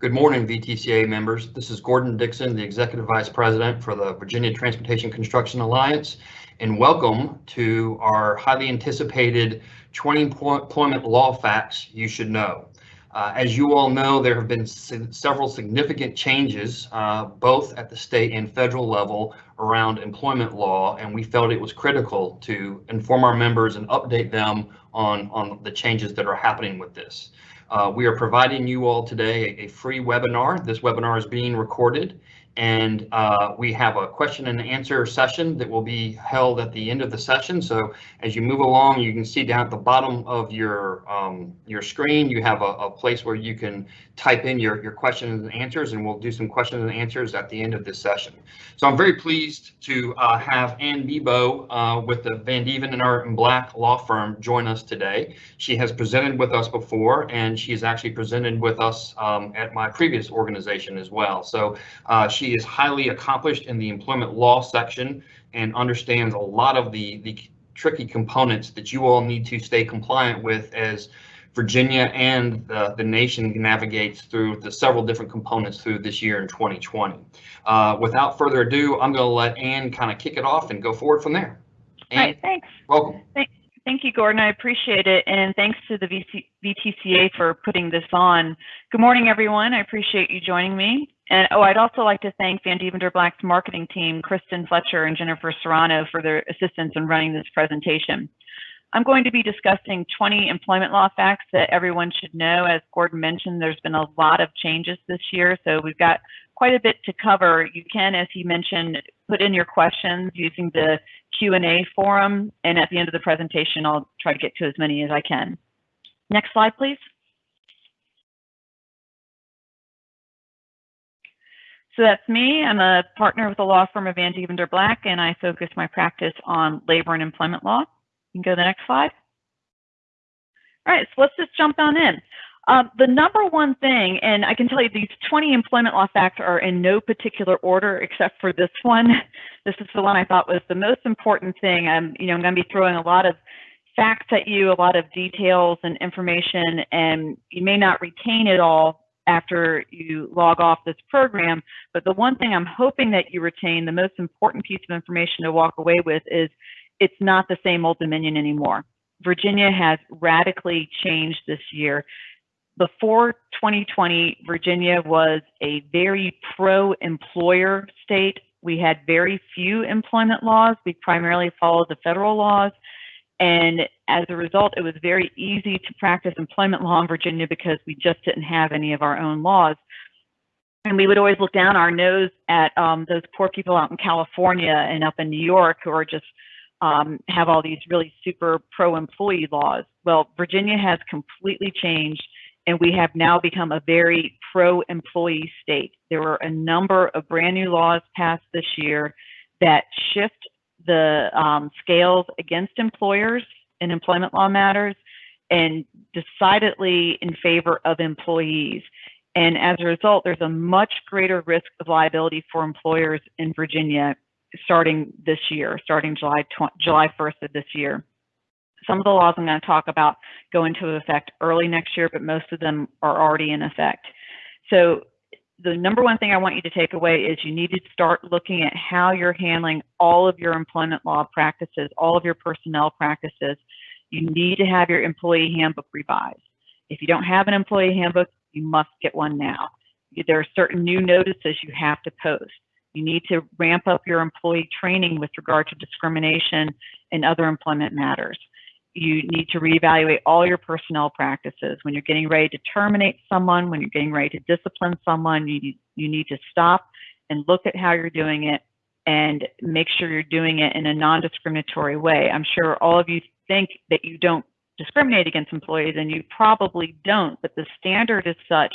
Good morning, VTCA members. This is Gordon Dixon, the Executive Vice President for the Virginia Transportation Construction Alliance, and welcome to our highly anticipated 20 employment law facts you should know. Uh, as you all know, there have been several significant changes, uh, both at the state and federal level around employment law, and we felt it was critical to inform our members and update them on, on the changes that are happening with this. Uh, we are providing you all today a, a, free webinar. This webinar is being recorded and uh, we have a question and answer session that will be held at the end of the session. So as you move along, you can see down at the bottom of your um, your screen, you have a, a, place where you can type in your, your questions and answers, and we'll do some questions and answers at the end of this session. So I'm very pleased to uh, have Ann Bebo uh, with the Van Dieven and Art and Black law firm join us today. She has presented with us before, and she has actually presented with us um, at my previous organization as well. So uh, she is highly accomplished in the employment law section and understands a lot of the, the tricky components that you all need to stay compliant with as Virginia and the, the nation navigates through the several different components through this year in 2020. Uh, without further ado, I'm going to let Ann kind of kick it off and go forward from there. Ann, All right, thanks. Welcome. Thank, thank you, Gordon. I appreciate it. And thanks to the VC, VTCA for putting this on. Good morning, everyone. I appreciate you joining me. And oh, I'd also like to thank Vandeventer Black's marketing team, Kristen Fletcher and Jennifer Serrano for their assistance in running this presentation. I'm going to be discussing 20 employment law facts that everyone should know. As Gordon mentioned, there's been a lot of changes this year, so we've got quite a bit to cover. You can, as he mentioned, put in your questions using the Q&A forum, and at the end of the presentation, I'll try to get to as many as I can. Next slide, please. So that's me. I'm a partner with the law firm of Vandeventer Black, and I focus my practice on labor and employment law. You can go to the next slide. All right, so let's just jump on in. Um, the number one thing, and I can tell you these 20 employment law facts are in no particular order except for this one. This is the one I thought was the most important thing. I'm, you know, I'm going to be throwing a lot of facts at you, a lot of details and information, and you may not retain it all after you log off this program. But the one thing I'm hoping that you retain, the most important piece of information to walk away with is it's not the same old Dominion anymore. Virginia has radically changed this year. Before 2020, Virginia was a very pro-employer state. We had very few employment laws. We primarily followed the federal laws. And as a result, it was very easy to practice employment law in Virginia because we just didn't have any of our own laws. And we would always look down our nose at um, those poor people out in California and up in New York who are just um, have all these really super pro-employee laws. Well, Virginia has completely changed, and we have now become a very pro-employee state. There were a number of brand new laws passed this year that shift the um, scales against employers in employment law matters and decidedly in favor of employees. And as a result, there's a much greater risk of liability for employers in Virginia starting this year, starting July, July 1st of this year. Some of the laws I'm going to talk about go into effect early next year, but most of them are already in effect. So the number one thing I want you to take away is you need to start looking at how you're handling all of your employment law practices, all of your personnel practices. You need to have your employee handbook revised. If you don't have an employee handbook, you must get one now. There are certain new notices you have to post. You need to ramp up your employee training with regard to discrimination and other employment matters. You need to reevaluate all your personnel practices. When you're getting ready to terminate someone, when you're getting ready to discipline someone, you, you need to stop and look at how you're doing it and make sure you're doing it in a non-discriminatory way. I'm sure all of you think that you don't discriminate against employees and you probably don't, but the standard is such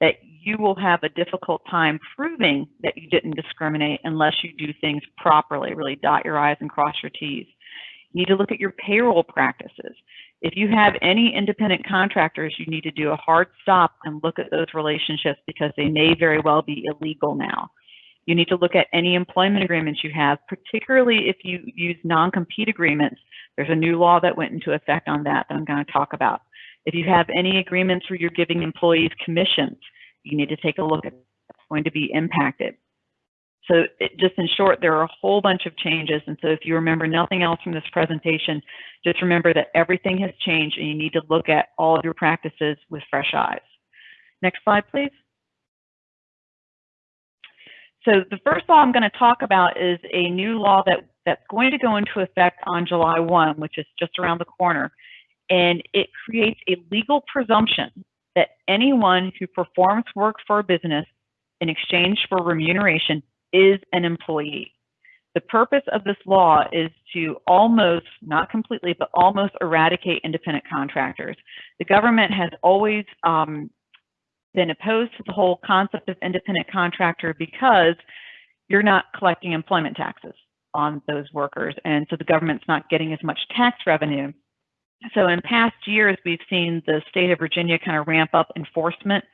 that you will have a difficult time proving that you didn't discriminate unless you do things properly, really dot your I's and cross your T's. You need to look at your payroll practices. If you have any independent contractors, you need to do a hard stop and look at those relationships because they may very well be illegal now. You need to look at any employment agreements you have, particularly if you use non-compete agreements. There's a new law that went into effect on that that I'm going to talk about. If you have any agreements where you're giving employees commissions, you need to take a look at that's going to be impacted. So it, just in short, there are a whole bunch of changes. And so if you remember nothing else from this presentation, just remember that everything has changed and you need to look at all of your practices with fresh eyes. Next slide, please. So the first law I'm going to talk about is a new law that, that's going to go into effect on July 1, which is just around the corner. And it creates a legal presumption that anyone who performs work for a business in exchange for remuneration is an employee. The purpose of this law is to almost, not completely, but almost eradicate independent contractors. The government has always um, been opposed to the whole concept of independent contractor because you're not collecting employment taxes on those workers. And so the government's not getting as much tax revenue. So in past years, we've seen the state of Virginia kind of ramp up enforcement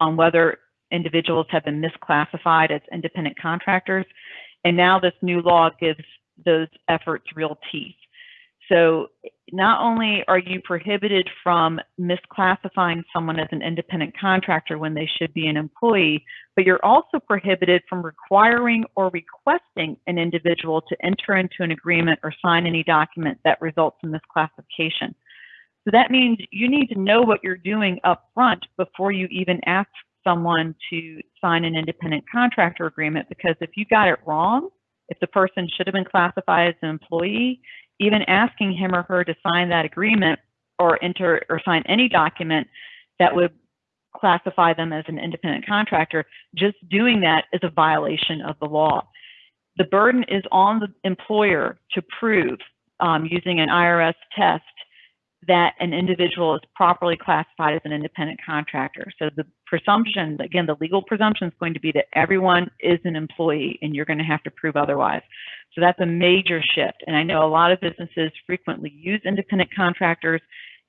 on whether individuals have been misclassified as independent contractors. And now this new law gives those efforts real teeth. So not only are you prohibited from misclassifying someone as an independent contractor when they should be an employee, but you're also prohibited from requiring or requesting an individual to enter into an agreement or sign any document that results in misclassification. So that means you need to know what you're doing up front before you even ask someone to sign an independent contractor agreement because if you got it wrong, if the person should have been classified as an employee, even asking him or her to sign that agreement or enter or sign any document that would classify them as an independent contractor, just doing that is a violation of the law. The burden is on the employer to prove um, using an IRS test that an individual is properly classified as an independent contractor. So the presumption, again, the legal presumption is going to be that everyone is an employee and you're going to have to prove otherwise. So that's a major shift. And I know a lot of businesses frequently use independent contractors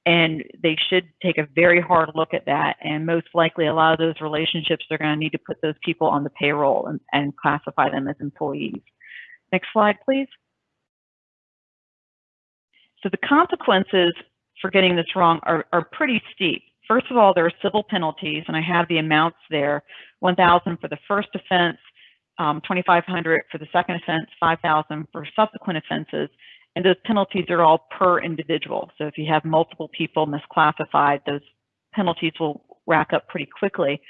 and they should take a very hard look at that. And most likely a lot of those relationships, they're going to need to put those people on the payroll and, and classify them as employees. Next slide, please. So the consequences for getting this wrong are, are pretty steep. First of all, there are civil penalties, and I have the amounts there, 1,000 for the first offense, um, 2,500 for the second offense, 5,000 for subsequent offenses, and those penalties are all per individual. So if you have multiple people misclassified, those penalties will rack up pretty quickly.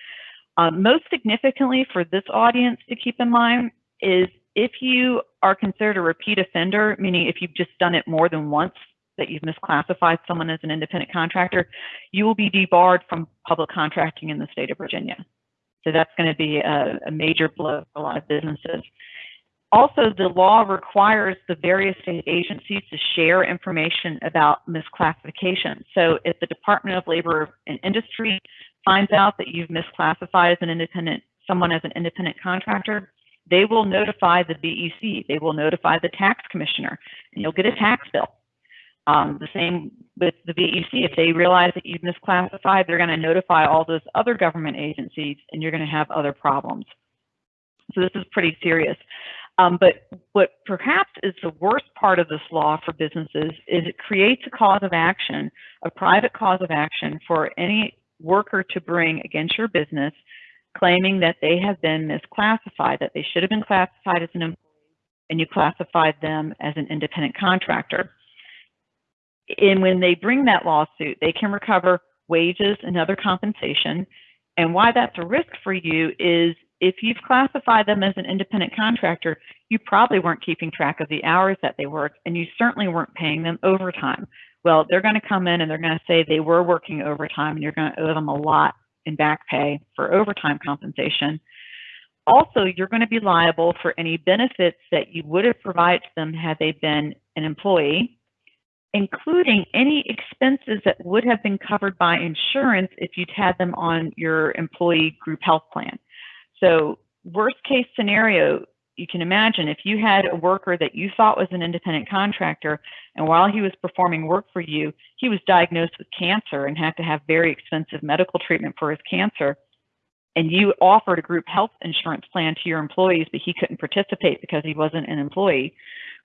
Um, most significantly for this audience to keep in mind is if you are considered a repeat offender, meaning if you've just done it more than once that you've misclassified someone as an independent contractor, you will be debarred from public contracting in the state of Virginia. So that's going to be a, a major blow for a lot of businesses. Also, the law requires the various state agencies to share information about misclassification. So if the Department of Labor and Industry finds out that you've misclassified as an independent, someone as an independent contractor, they will notify the VEC, they will notify the tax commissioner, and you'll get a tax bill. Um, the same with the VEC. If they realize that you've misclassified, they're going to notify all those other government agencies and you're going to have other problems. So this is pretty serious. Um, but what perhaps is the worst part of this law for businesses is it creates a cause of action, a private cause of action for any worker to bring against your business claiming that they have been misclassified, that they should have been classified as an employee and you classified them as an independent contractor and when they bring that lawsuit, they can recover wages and other compensation. And why that's a risk for you is if you've classified them as an independent contractor, you probably weren't keeping track of the hours that they worked, and you certainly weren't paying them overtime. Well, they're going to come in and they're going to say they were working overtime, and you're going to owe them a lot in back pay for overtime compensation. Also, you're going to be liable for any benefits that you would have provided them had they been an employee including any expenses that would have been covered by insurance if you'd had them on your employee group health plan. So worst case scenario, you can imagine if you had a worker that you thought was an independent contractor and while he was performing work for you, he was diagnosed with cancer and had to have very expensive medical treatment for his cancer. And you offered a group health insurance plan to your employees, but he couldn't participate because he wasn't an employee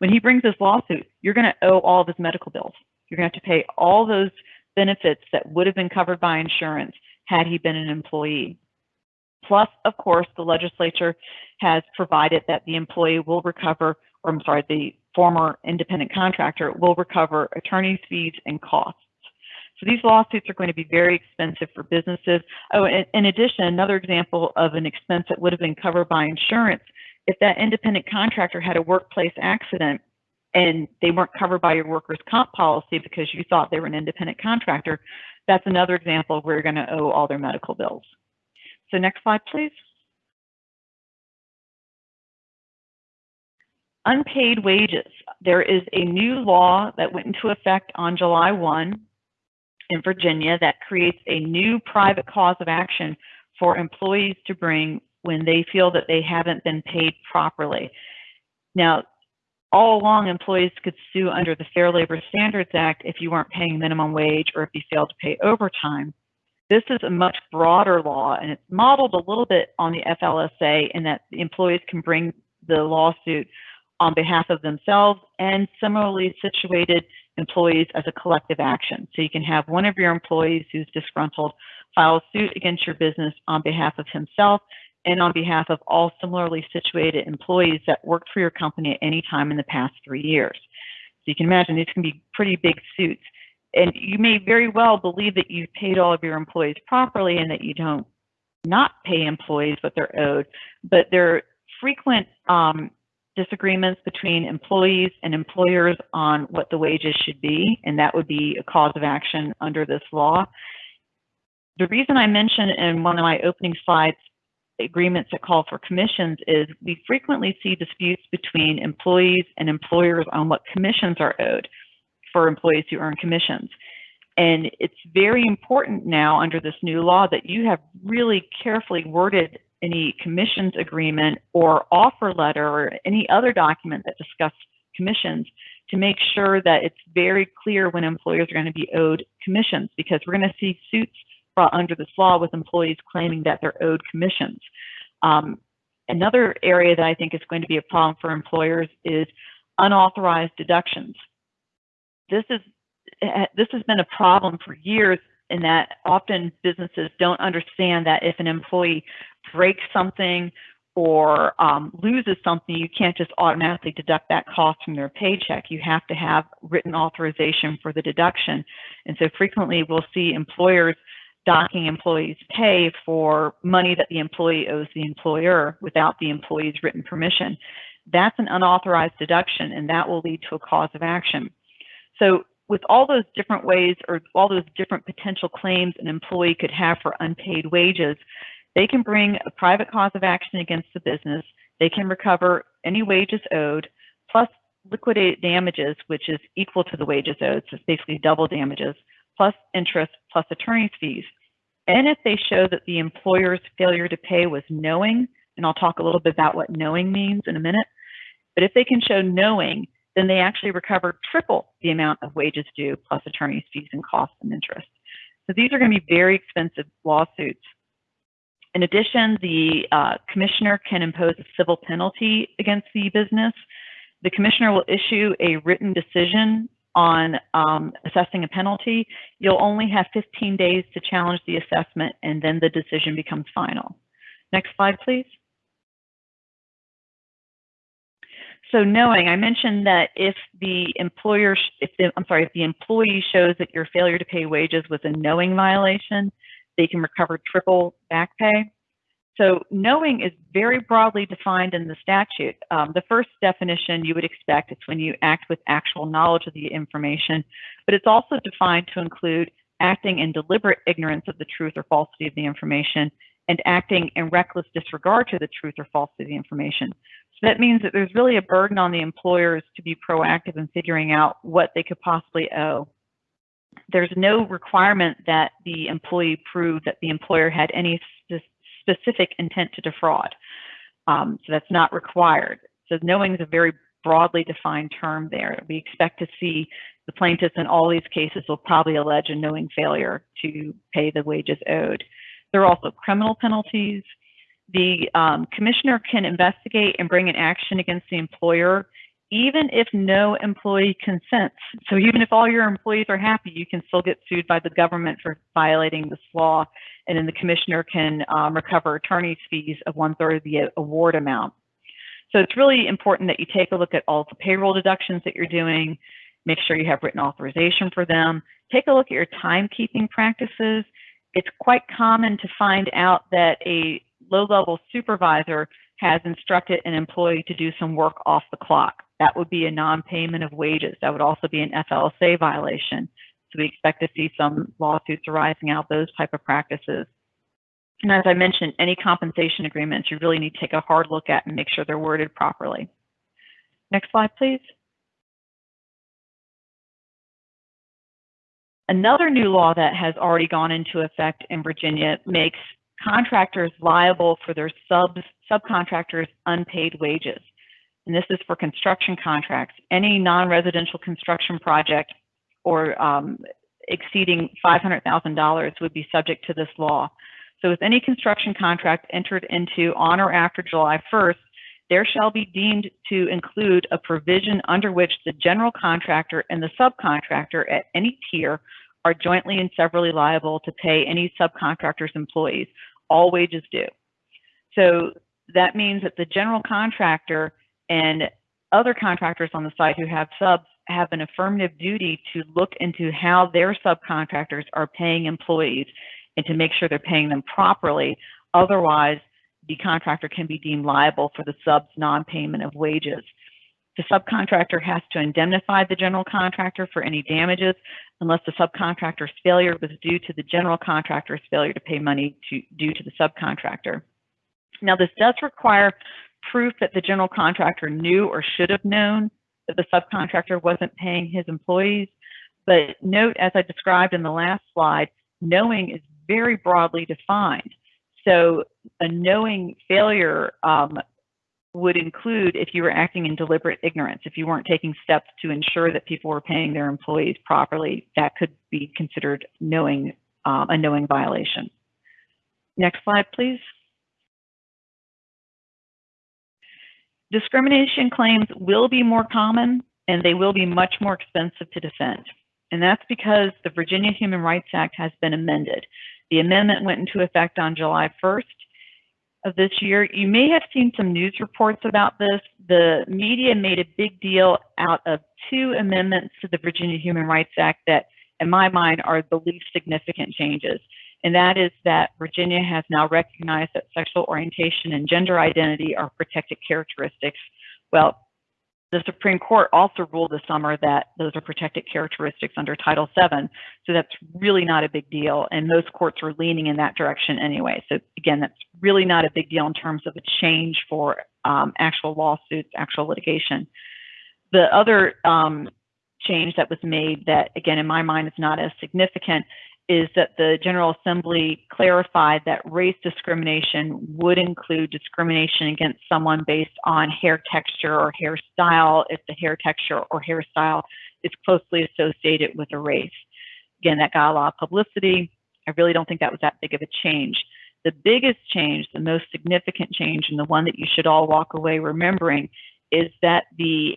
when he brings this lawsuit, you're going to owe all of his medical bills. You're going to have to pay all those benefits that would have been covered by insurance had he been an employee. Plus, of course, the legislature has provided that the employee will recover, or I'm sorry, the former independent contractor will recover attorney's fees and costs. So these lawsuits are going to be very expensive for businesses. Oh, in, in addition, another example of an expense that would have been covered by insurance, if that independent contractor had a workplace accident and they weren't covered by your workers' comp policy because you thought they were an independent contractor, that's another example where you're going to owe all their medical bills. So next slide, please. Unpaid wages. There is a new law that went into effect on July 1 in Virginia that creates a new private cause of action for employees to bring when they feel that they haven't been paid properly. Now, all along, employees could sue under the Fair Labor Standards Act if you weren't paying minimum wage or if you failed to pay overtime. This is a much broader law, and it's modeled a little bit on the FLSA in that employees can bring the lawsuit on behalf of themselves and similarly situated employees as a collective action. So you can have one of your employees who's disgruntled file a suit against your business on behalf of himself and on behalf of all similarly situated employees that worked for your company at any time in the past three years. So you can imagine these can be pretty big suits. And you may very well believe that you've paid all of your employees properly and that you don't not pay employees what they're owed, but there are frequent um, disagreements between employees and employers on what the wages should be, and that would be a cause of action under this law. The reason I mentioned in one of my opening slides agreements that call for commissions is we frequently see disputes between employees and employers on what commissions are owed for employees who earn commissions. And it's very important now under this new law that you have really carefully worded any commissions agreement or offer letter or any other document that discusses commissions to make sure that it's very clear when employers are going to be owed commissions because we're going to see suits brought under this law with employees claiming that they're owed commissions. Um, another area that I think is going to be a problem for employers is unauthorized deductions. This is eh, this has been a problem for years in that often businesses don't understand that if an employee breaks something or um, loses something, you can't just automatically deduct that cost from their paycheck. You have to have written authorization for the deduction. And so frequently we'll see employers docking employees pay for money that the employee owes the employer without the employee's written permission. That's an unauthorized deduction and that will lead to a cause of action. So with all those different ways or all those different potential claims an employee could have for unpaid wages, they can bring a private cause of action against the business. They can recover any wages owed plus liquidated damages, which is equal to the wages owed. So it's basically double damages plus interest plus attorney's fees. And if they show that the employer's failure to pay was knowing, and I'll talk a little bit about what knowing means in a minute, but if they can show knowing, then they actually recover triple the amount of wages due plus attorney's fees and costs and interest. So these are going to be very expensive lawsuits. In addition, the uh, commissioner can impose a civil penalty against the business. The commissioner will issue a written decision on um, assessing a penalty, you'll only have 15 days to challenge the assessment and then the decision becomes final. Next slide, please. So knowing, I mentioned that if the employer, if the, I'm sorry, if the employee shows that your failure to pay wages was a knowing violation, they can recover triple back pay. So knowing is very broadly defined in the statute. Um, the first definition you would expect is when you act with actual knowledge of the information, but it's also defined to include acting in deliberate ignorance of the truth or falsity of the information and acting in reckless disregard to the truth or falsity of the information. So that means that there's really a burden on the employers to be proactive in figuring out what they could possibly owe. There's no requirement that the employee prove that the employer had any specific intent to defraud. Um, so that's not required. So knowing is a very broadly defined term there. We expect to see the plaintiffs in all these cases will probably allege a knowing failure to pay the wages owed. There are also criminal penalties. The um, commissioner can investigate and bring an action against the employer even if no employee consents. So even if all your employees are happy, you can still get sued by the government for violating this law. And then the commissioner can um, recover attorney's fees of one third of the award amount. So it's really important that you take a look at all the payroll deductions that you're doing, make sure you have written authorization for them, take a look at your timekeeping practices. It's quite common to find out that a low-level supervisor has instructed an employee to do some work off the clock. That would be a non-payment of wages. That would also be an FLSA violation. So we expect to see some lawsuits arising out those type of practices. And as I mentioned, any compensation agreements you really need to take a hard look at and make sure they're worded properly. Next slide, please. Another new law that has already gone into effect in Virginia makes contractors liable for their subs, subcontractors' unpaid wages. And this is for construction contracts. Any non-residential construction project or um, exceeding $500,000 would be subject to this law. So with any construction contract entered into on or after July 1st, there shall be deemed to include a provision under which the general contractor and the subcontractor at any tier are jointly and severally liable to pay any subcontractor's employees, all wages due. So that means that the general contractor and other contractors on the site who have subs have an affirmative duty to look into how their subcontractors are paying employees and to make sure they're paying them properly. Otherwise, the contractor can be deemed liable for the sub's non-payment of wages. The subcontractor has to indemnify the general contractor for any damages unless the subcontractor's failure was due to the general contractor's failure to pay money to, due to the subcontractor. Now, this does require proof that the general contractor knew or should have known that the subcontractor wasn't paying his employees. But note, as I described in the last slide, knowing is very broadly defined. So a knowing failure um, would include if you were acting in deliberate ignorance, if you weren't taking steps to ensure that people were paying their employees properly, that could be considered knowing um, a knowing violation. Next slide, please. Discrimination claims will be more common and they will be much more expensive to defend. And that's because the Virginia Human Rights Act has been amended. The amendment went into effect on July 1st of this year. You may have seen some news reports about this. The media made a big deal out of two amendments to the Virginia Human Rights Act that, in my mind, are the least significant changes. And that is that Virginia has now recognized that sexual orientation and gender identity are protected characteristics. Well, the Supreme Court also ruled this summer that those are protected characteristics under Title VII. So that's really not a big deal. And most courts are leaning in that direction anyway. So again, that's really not a big deal in terms of a change for um, actual lawsuits, actual litigation. The other um, change that was made that, again, in my mind is not as significant is that the General Assembly clarified that race discrimination would include discrimination against someone based on hair texture or hairstyle if the hair texture or hairstyle is closely associated with a race. Again, that got a lot of publicity. I really don't think that was that big of a change. The biggest change, the most significant change, and the one that you should all walk away remembering is that the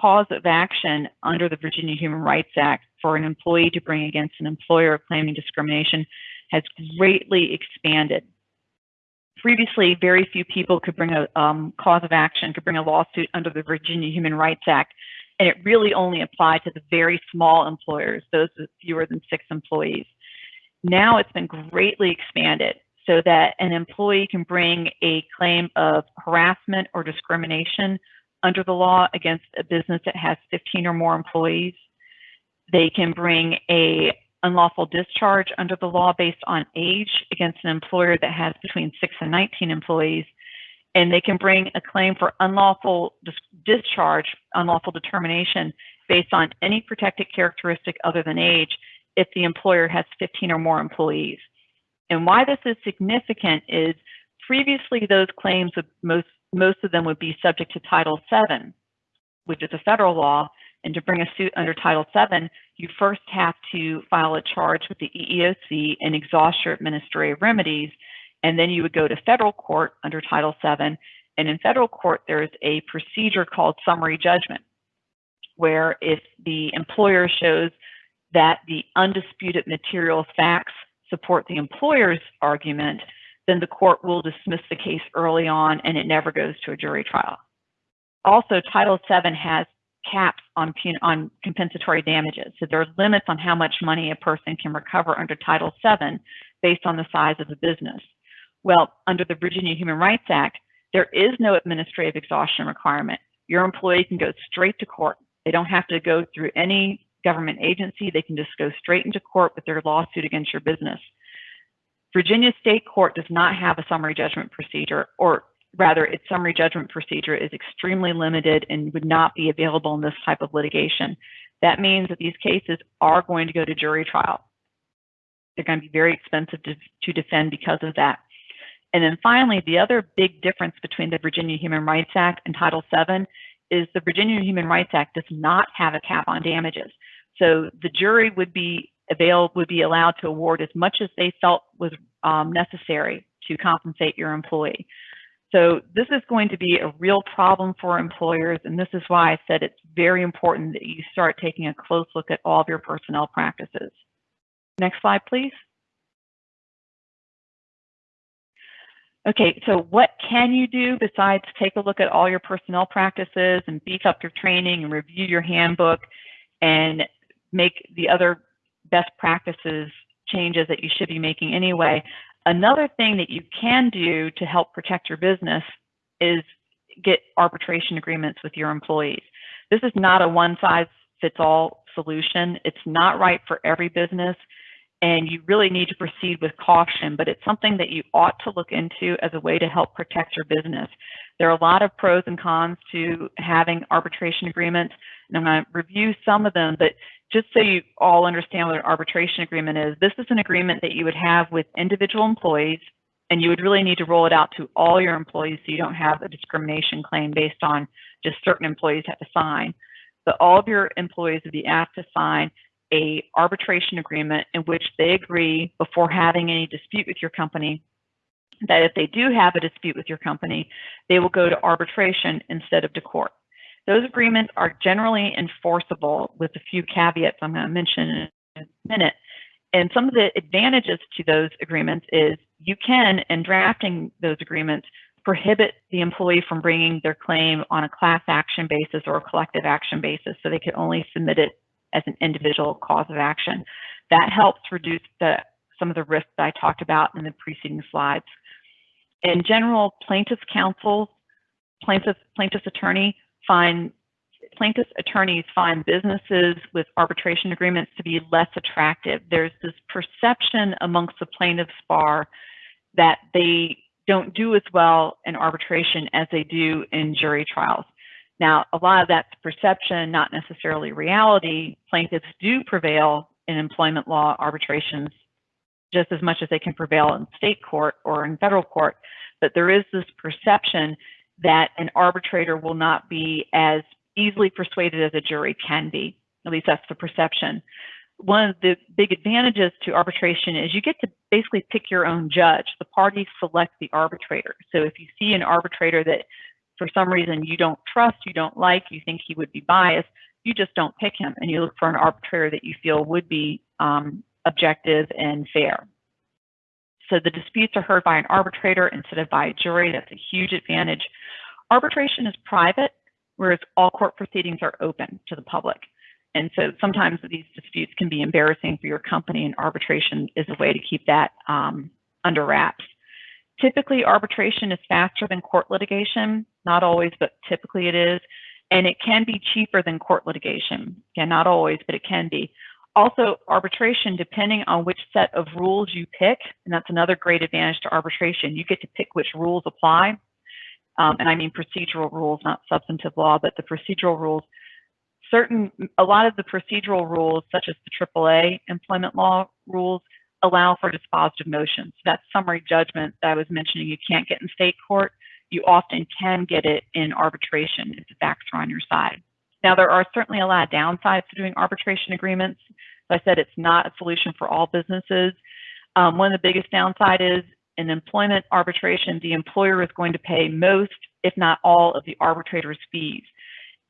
cause of action under the Virginia Human Rights Act for an employee to bring against an employer claiming discrimination has greatly expanded. Previously, very few people could bring a um, cause of action, could bring a lawsuit under the Virginia Human Rights Act, and it really only applied to the very small employers, those with fewer than six employees. Now it's been greatly expanded so that an employee can bring a claim of harassment or discrimination under the law against a business that has 15 or more employees. They can bring a unlawful discharge under the law based on age against an employer that has between 6 and 19 employees. And they can bring a claim for unlawful dis discharge, unlawful determination based on any protected characteristic other than age if the employer has 15 or more employees. And why this is significant is previously those claims would most most of them would be subject to Title VII, which is a federal law. And to bring a suit under Title VII, you first have to file a charge with the EEOC and exhaust your administrative remedies. And then you would go to federal court under Title VII And in federal court, there's a procedure called summary judgment, where if the employer shows that the undisputed material facts support the employer's argument, then the court will dismiss the case early on and it never goes to a jury trial. Also, Title VII has caps on, on compensatory damages. So there are limits on how much money a person can recover under Title VII based on the size of the business. Well, under the Virginia Human Rights Act, there is no administrative exhaustion requirement. Your employee can go straight to court. They don't have to go through any government agency. They can just go straight into court with their lawsuit against your business. Virginia State Court does not have a summary judgment procedure, or rather, its summary judgment procedure is extremely limited and would not be available in this type of litigation. That means that these cases are going to go to jury trial. They're going to be very expensive to, to defend because of that. And then finally, the other big difference between the Virginia Human Rights Act and Title VII is the Virginia Human Rights Act does not have a cap on damages. So the jury would be available would be allowed to award as much as they felt was um, necessary to compensate your employee. So this is going to be a real problem for employers, and this is why I said it's very important that you start taking a close look at all of your personnel practices. Next slide, please. Okay, so what can you do besides take a look at all your personnel practices and beef up your training and review your handbook and make the other best practices changes that you should be making anyway? Another thing that you can do to help protect your business is get arbitration agreements with your employees. This is not a one size fits all solution. It's not right for every business and you really need to proceed with caution, but it's something that you ought to look into as a way to help protect your business. There are a lot of pros and cons to having arbitration agreements, and I'm going to review some of them, but just so you all understand what an arbitration agreement is, this is an agreement that you would have with individual employees, and you would really need to roll it out to all your employees so you don't have a discrimination claim based on just certain employees have to sign. But all of your employees would be asked to sign a arbitration agreement in which they agree before having any dispute with your company that if they do have a dispute with your company, they will go to arbitration instead of to court. Those agreements are generally enforceable with a few caveats I'm going to mention in a minute. And some of the advantages to those agreements is you can, in drafting those agreements, prohibit the employee from bringing their claim on a class action basis or a collective action basis. So they can only submit it as an individual cause of action. That helps reduce the, some of the risks that I talked about in the preceding slides. In general, plaintiff's counsel, plaintiff, plaintiff's attorney find plaintiff's attorneys find businesses with arbitration agreements to be less attractive. There's this perception amongst the plaintiff's bar that they don't do as well in arbitration as they do in jury trials. Now, a lot of that's perception, not necessarily reality. Plaintiffs do prevail in employment law arbitrations just as much as they can prevail in state court or in federal court. But there is this perception that an arbitrator will not be as easily persuaded as a jury can be. At least that's the perception. One of the big advantages to arbitration is you get to basically pick your own judge. The parties select the arbitrator. So if you see an arbitrator that for some reason you don't trust, you don't like, you think he would be biased, you just don't pick him and you look for an arbitrator that you feel would be um, objective and fair. So the disputes are heard by an arbitrator instead of by a jury. That's a huge advantage. Arbitration is private, whereas all court proceedings are open to the public. And so sometimes these disputes can be embarrassing for your company, and arbitration is a way to keep that um, under wraps. Typically, arbitration is faster than court litigation. Not always, but typically it is. And it can be cheaper than court litigation. Again, not always, but it can be. Also, arbitration, depending on which set of rules you pick, and that's another great advantage to arbitration, you get to pick which rules apply. Um, and I mean procedural rules, not substantive law, but the procedural rules. Certain, a lot of the procedural rules, such as the AAA employment law rules, allow for dispositive motions. That summary judgment that I was mentioning you can't get in state court, you often can get it in arbitration if the facts are on your side. Now, there are certainly a lot of downsides to doing arbitration agreements. As I said, it's not a solution for all businesses. Um, one of the biggest downside is in employment arbitration, the employer is going to pay most if not all, of the arbitrator's fees.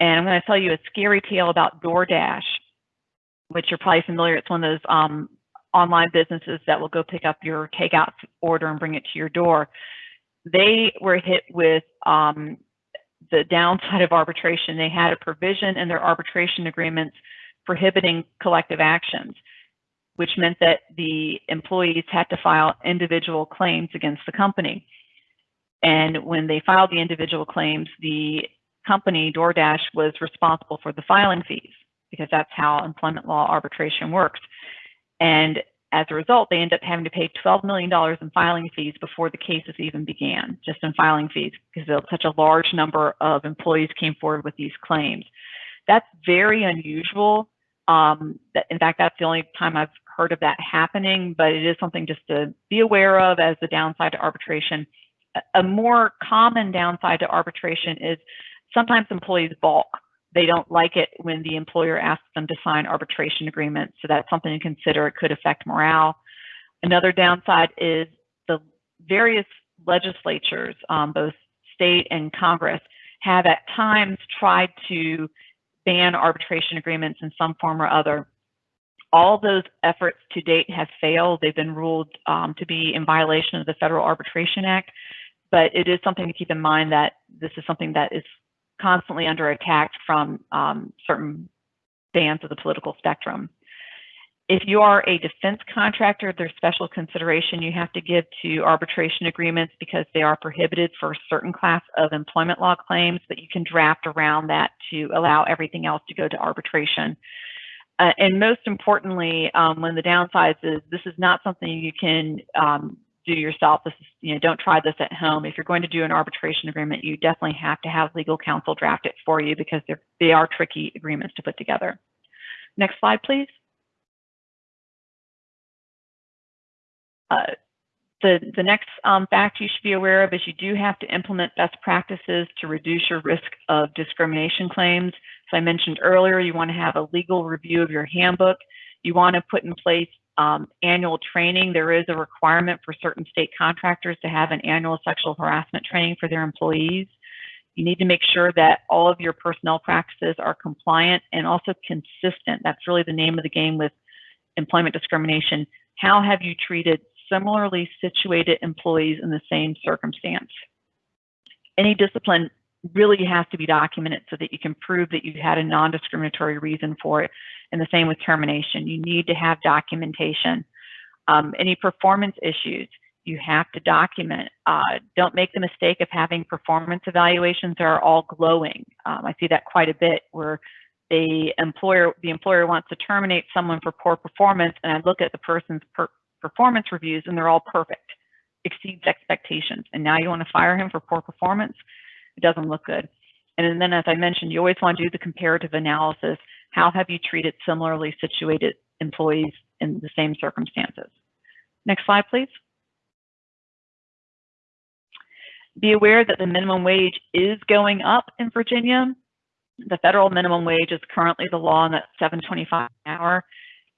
And I'm going to tell you a scary tale about DoorDash, which you're probably familiar. It's one of those um, online businesses that will go pick up your takeout order and bring it to your door. They were hit with um, the downside of arbitration. They had a provision in their arbitration agreements prohibiting collective actions, which meant that the employees had to file individual claims against the company. And when they filed the individual claims, the company, DoorDash, was responsible for the filing fees because that's how employment law arbitration works. And as a result, they end up having to pay $12 million in filing fees before the cases even began, just in filing fees, because such a large number of employees came forward with these claims. That's very unusual. Um, that, in fact, that's the only time I've heard of that happening, but it is something just to be aware of as the downside to arbitration. A more common downside to arbitration is sometimes employees balk they don't like it when the employer asks them to sign arbitration agreements. So that's something to consider. It could affect morale. Another downside is the various legislatures, um, both state and Congress, have at times tried to ban arbitration agreements in some form or other. All those efforts to date have failed. They've been ruled um, to be in violation of the Federal Arbitration Act, but it is something to keep in mind that this is something that is constantly under attack from um, certain bands of the political spectrum. If you are a defense contractor, there's special consideration you have to give to arbitration agreements because they are prohibited for a certain class of employment law claims, but you can draft around that to allow everything else to go to arbitration. Uh, and most importantly, um, when the downsides is this is not something you can um, do yourself. This is, you know, don't try this at home. If you're going to do an arbitration agreement, you definitely have to have legal counsel draft it for you because they're, they are tricky agreements to put together. Next slide, please. Uh, the, the next um, fact you should be aware of is you do have to implement best practices to reduce your risk of discrimination claims. As I mentioned earlier, you want to have a legal review of your handbook. You want to put in place um, annual training. There is a requirement for certain state contractors to have an annual sexual harassment training for their employees. You need to make sure that all of your personnel practices are compliant and also consistent. That's really the name of the game with employment discrimination. How have you treated similarly situated employees in the same circumstance? Any discipline really has to be documented so that you can prove that you had a non-discriminatory reason for it. And the same with termination. You need to have documentation. Um, any performance issues, you have to document. Uh, don't make the mistake of having performance evaluations that are all glowing. Um, I see that quite a bit where the employer the employer wants to terminate someone for poor performance, and I look at the person's per performance reviews and they're all perfect, exceeds expectations. And now you want to fire him for poor performance? It doesn't look good. And then, as I mentioned, you always want to do the comparative analysis. How have you treated similarly situated employees in the same circumstances? Next slide, please. Be aware that the minimum wage is going up in Virginia. The federal minimum wage is currently the law, and that's 7.25 an hour.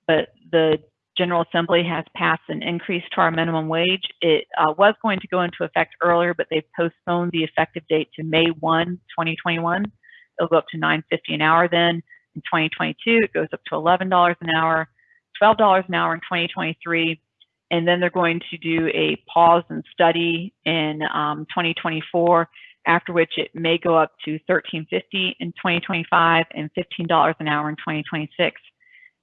But the General Assembly has passed an increase to our minimum wage. It uh, was going to go into effect earlier, but they've postponed the effective date to May 1, 2021. It'll go up to 9.50 an hour then. In 2022, it goes up to $11 an hour, $12 an hour in 2023, and then they're going to do a pause and study in um, 2024, after which it may go up to 13.50 in 2025 and $15 an hour in 2026.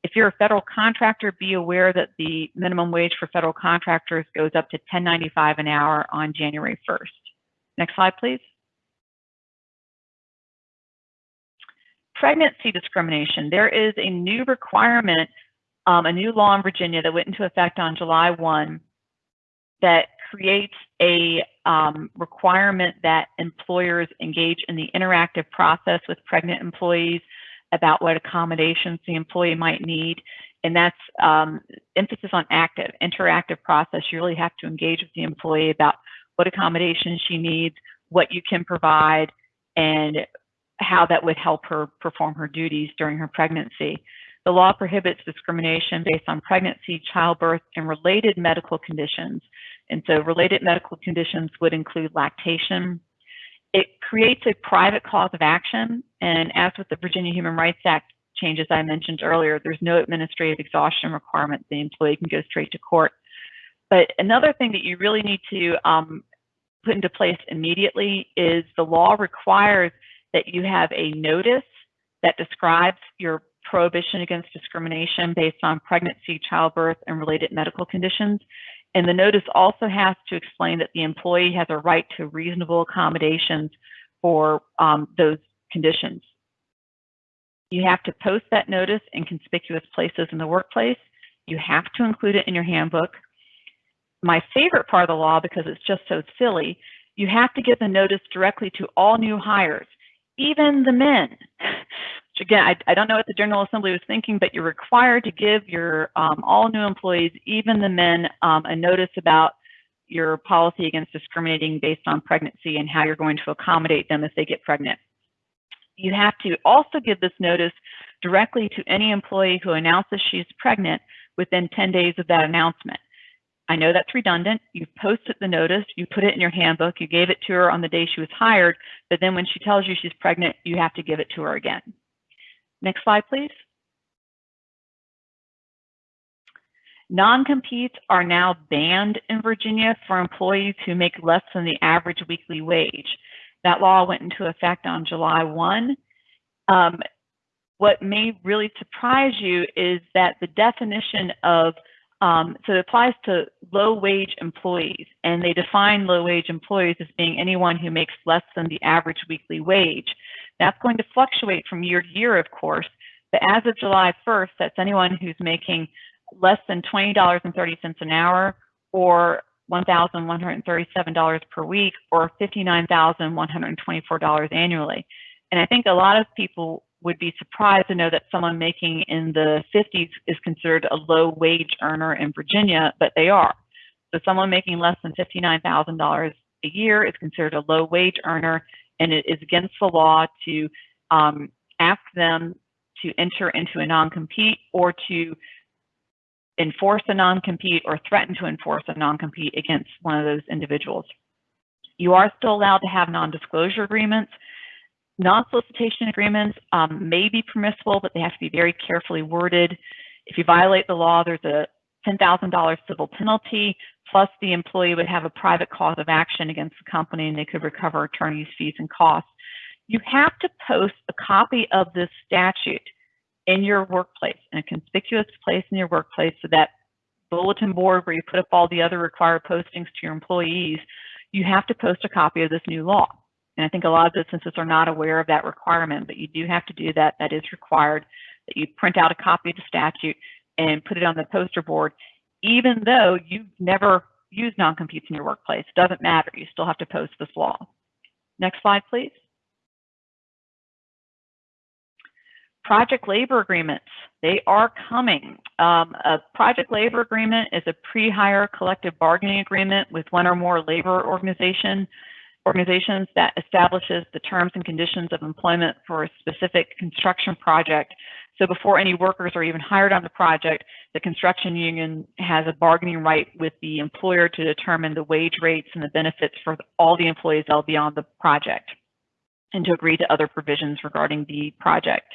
If you're a federal contractor, be aware that the minimum wage for federal contractors goes up to 10.95 an hour on January 1st. Next slide, please. Pregnancy discrimination. There is a new requirement, um, a new law in Virginia that went into effect on July 1 that creates a um, requirement that employers engage in the interactive process with pregnant employees about what accommodations the employee might need. And that's um, emphasis on active, interactive process. You really have to engage with the employee about what accommodations she needs, what you can provide, and how that would help her perform her duties during her pregnancy. The law prohibits discrimination based on pregnancy, childbirth, and related medical conditions. And so related medical conditions would include lactation, it creates a private cause of action. And as with the Virginia Human Rights Act changes I mentioned earlier, there's no administrative exhaustion requirement. The employee can go straight to court. But another thing that you really need to um, put into place immediately is the law requires that you have a notice that describes your prohibition against discrimination based on pregnancy, childbirth, and related medical conditions. And the notice also has to explain that the employee has a right to reasonable accommodations for um, those conditions. You have to post that notice in conspicuous places in the workplace. You have to include it in your handbook. My favorite part of the law, because it's just so silly, you have to give the notice directly to all new hires, even the men. Which again, I, I don't know what the General Assembly was thinking, but you're required to give your um, all new employees, even the men, um, a notice about your policy against discriminating based on pregnancy and how you're going to accommodate them if they get pregnant. You have to also give this notice directly to any employee who announces she's pregnant within 10 days of that announcement. I know that's redundant. You posted the notice, you put it in your handbook, you gave it to her on the day she was hired, but then when she tells you she's pregnant, you have to give it to her again. Next slide, please. Non-competes are now banned in Virginia for employees who make less than the average weekly wage. That law went into effect on July 1. Um, what may really surprise you is that the definition of, um, so it applies to low wage employees, and they define low wage employees as being anyone who makes less than the average weekly wage. That's going to fluctuate from year to year, of course, but as of July 1st, that's anyone who's making less than $20.30 an hour or $1,137 per week or $59,124 annually. And I think a lot of people would be surprised to know that someone making in the 50s is considered a low wage earner in Virginia, but they are. So someone making less than $59,000 a year is considered a low wage earner, and it is against the law to um, ask them to enter into a non-compete or to enforce a non-compete or threaten to enforce a non-compete against one of those individuals. You are still allowed to have non-disclosure agreements. Non-solicitation agreements um, may be permissible, but they have to be very carefully worded. If you violate the law, there's a $10,000 civil penalty, plus the employee would have a private cause of action against the company and they could recover attorney's fees and costs. You have to post a copy of this statute in your workplace, in a conspicuous place in your workplace, so that bulletin board where you put up all the other required postings to your employees, you have to post a copy of this new law. And I think a lot of businesses are not aware of that requirement, but you do have to do that. That is required, that you print out a copy of the statute and put it on the poster board, even though you've never used non-competes in your workplace. It doesn't matter. You still have to post this law. Next slide, please. Project labor agreements, they are coming. Um, a project labor agreement is a pre-hire collective bargaining agreement with one or more labor organization, organizations that establishes the terms and conditions of employment for a specific construction project. So before any workers are even hired on the project, the construction union has a bargaining right with the employer to determine the wage rates and the benefits for all the employees that will be on the project and to agree to other provisions regarding the project.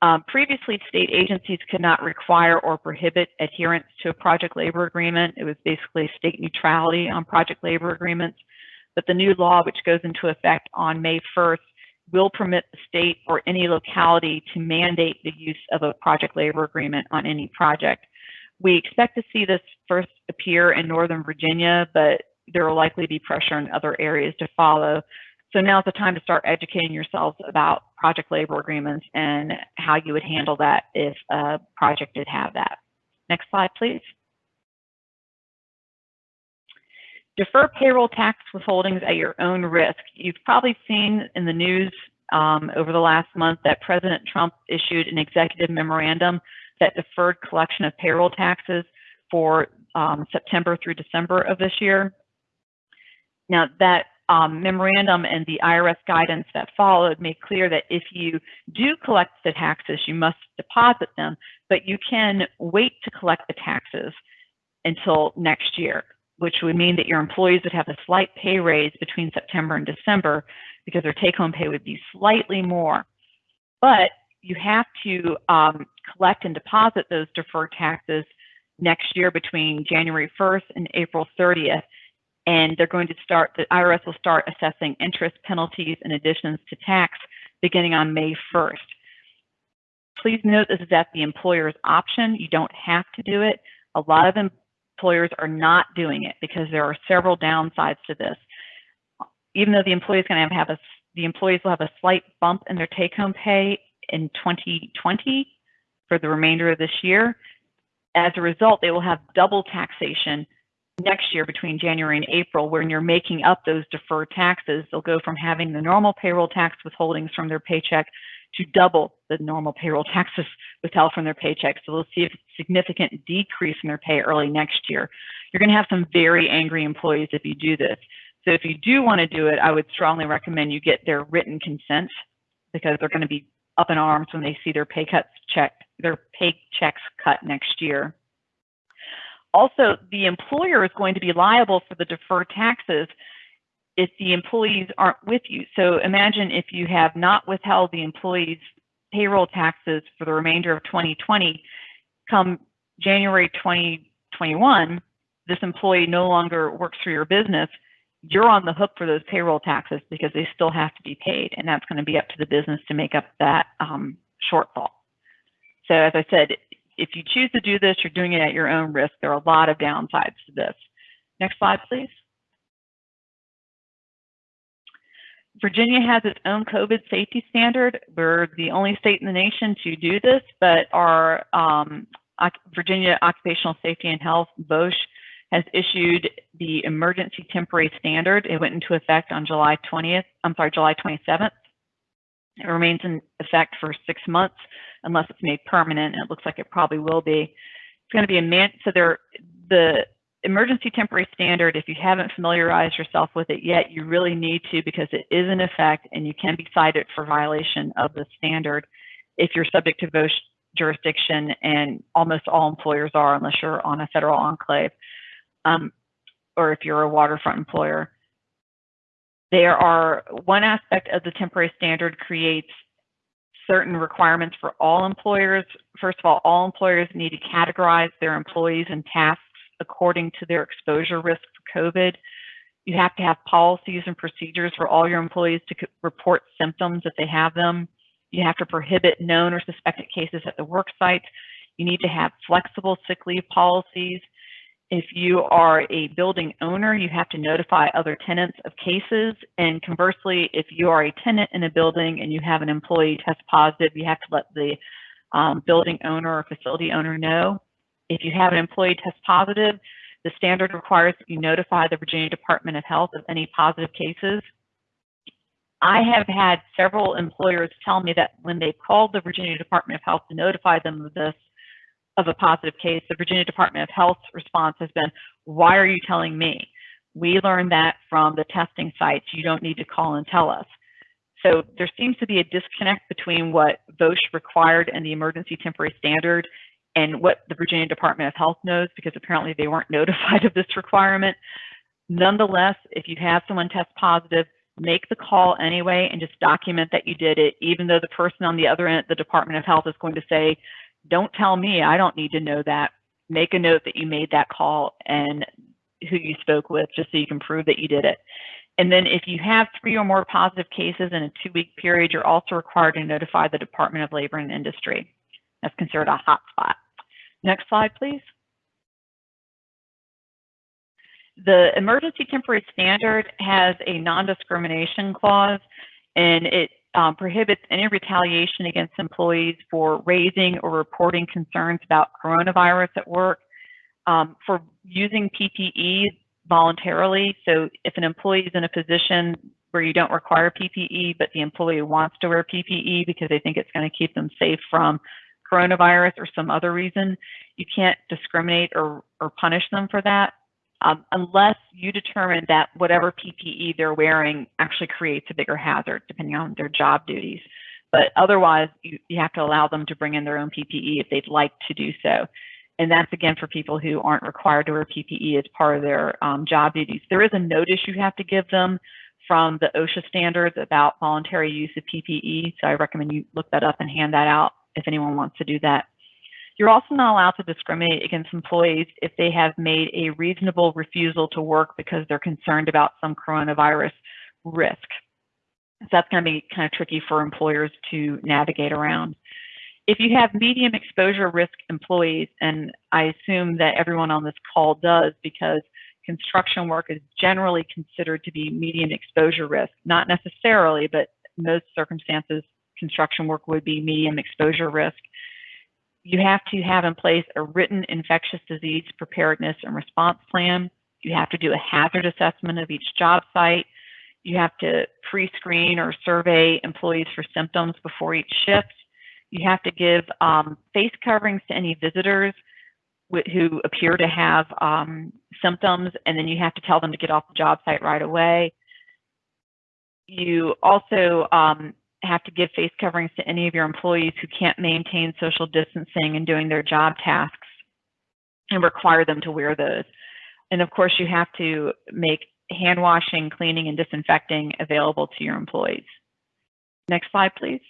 Um, previously, state agencies could not require or prohibit adherence to a project labor agreement. It was basically state neutrality on project labor agreements. But the new law, which goes into effect on May 1st, will permit the state or any locality to mandate the use of a project labor agreement on any project. We expect to see this first appear in Northern Virginia, but there will likely be pressure in other areas to follow. So now's the time to start educating yourselves about project labor agreements and how you would handle that if a project did have that. Next slide, please. Defer payroll tax withholdings at your own risk. You've probably seen in the news um, over the last month that President Trump issued an executive memorandum that deferred collection of payroll taxes for um, September through December of this year. Now that um, memorandum and the IRS guidance that followed made clear that if you do collect the taxes, you must deposit them, but you can wait to collect the taxes until next year. which would mean that your employees would have a slight pay raise between September and December because their take-home pay would be slightly more. But you have to um, collect and deposit those deferred taxes next year between January 1st and April 30th. And they're going to start, the IRS will start assessing interest penalties and additions to tax beginning on May 1st. Please note this is at the employer's option. You don't have to do it. A lot of employers are not doing it because there are several downsides to this. Even though the going to have a, the employees will have a slight bump in their take-home pay in 2020 for the remainder of this year. As a result, they will have double taxation next year between January and April when you're making up those deferred taxes. They'll go from having the normal payroll tax withholdings from their paycheck to double the normal payroll taxes withheld from their paycheck. So they'll see a significant decrease in their pay early next year. You're going to have some very angry employees if you do this. So if you do want to do it, I would strongly recommend you get their written consent because they're going to be up in arms when they see their pay cuts checked, their paychecks cut next year. Also, the employer is going to be liable for the deferred taxes if the employees aren't with you. So imagine if you have not withheld the employees' payroll taxes for the remainder of 2020, come January 2021, this employee no longer works for your business, you're on the hook for those payroll taxes because they still have to be paid. And that's going to be up to the business to make up that um, shortfall. So as I said, if you choose to do this, you're doing it at your own risk. There are a lot of downsides to this. Next slide, please. Virginia has its own COVID safety standard. We're the only state in the nation to do this, but our um, Virginia Occupational Safety and Health, VOSH, has issued the emergency temporary standard. It went into effect on July 20th, I'm sorry, July 27th. It remains in effect for six months unless it's made permanent. And it looks like it probably will be. It's going to be a man. So there, the emergency temporary standard, if you haven't familiarized yourself with it yet, you really need to because it is in effect and you can be cited for violation of the standard if you're subject to VOSH jurisdiction and almost all employers are unless you're on a federal enclave um, or if you're a waterfront employer. There are one aspect of the temporary standard creates certain requirements for all employers. First of all, all employers need to categorize their employees and tasks according to their exposure risk for COVID. You have to have policies and procedures for all your employees to report symptoms if they have them. You have to prohibit known or suspected cases at the work site. You need to have flexible sick leave policies. If you are a building owner, you have to notify other tenants of cases. And conversely, if you are a tenant in a building and you have an employee test positive, you have to let the um, building owner or facility owner know. If you have an employee test positive, the standard requires that you notify the Virginia Department of Health of any positive cases. I have had several employers tell me that when they called the Virginia Department of Health to notify them of this, of a positive case, the Virginia Department of Health's response has been, why are you telling me? We learned that from the testing sites. You don't need to call and tell us. So there seems to be a disconnect between what VOSH required and the emergency temporary standard and what the Virginia Department of Health knows because apparently they weren't notified of this requirement. Nonetheless, if you have someone test positive, make the call anyway and just document that you did it, even though the person on the other end, the Department of Health is going to say, don't tell me, I don't need to know that. Make a note that you made that call and who you spoke with just so you can prove that you did it. And then if you have three or more positive cases in a two week period, you're also required to notify the Department of Labor and Industry. That's considered a hotspot. Next slide, please. The emergency temporary standard has a non-discrimination clause and it um, prohibits any retaliation against employees for raising or reporting concerns about coronavirus at work, um, for using PPE voluntarily. So if an employee is in a position where you don't require PPE, but the employee wants to wear PPE because they think it's going to keep them safe from coronavirus or some other reason, you can't discriminate or, or punish them for that um, unless you determine that whatever PPE they're wearing actually creates a bigger hazard, depending on their job duties. But otherwise, you, you have to allow them to bring in their own PPE if they'd like to do so. and that's again for people who aren't required to wear PPE as part of their um, job duties. There is a notice you have to give them from the OSHA standards about voluntary use of PPE. So I recommend you look that up and hand that out if anyone wants to do that. You're also not allowed to discriminate against employees if they have made a reasonable refusal to work because they're concerned about some coronavirus risk. So that's going to be kind of tricky for employers to navigate around. If you have medium exposure risk employees, and I assume that everyone on this call does because construction work is generally considered to be medium exposure risk, not necessarily, but most circumstances, construction work would be medium exposure risk you have to have in place a written infectious disease preparedness and response plan. You have to do a hazard assessment of each job site. You have to pre-screen or survey employees for symptoms before each shift. You have to give um, face coverings to any visitors who appear to have um, symptoms, and then you have to tell them to get off the job site right away. You also um, have to give face coverings to any of your employees who can't maintain social distancing and doing their job tasks and require them to wear those. And of course, you have to make hand washing, cleaning, and disinfecting available to your employees. Next slide, please.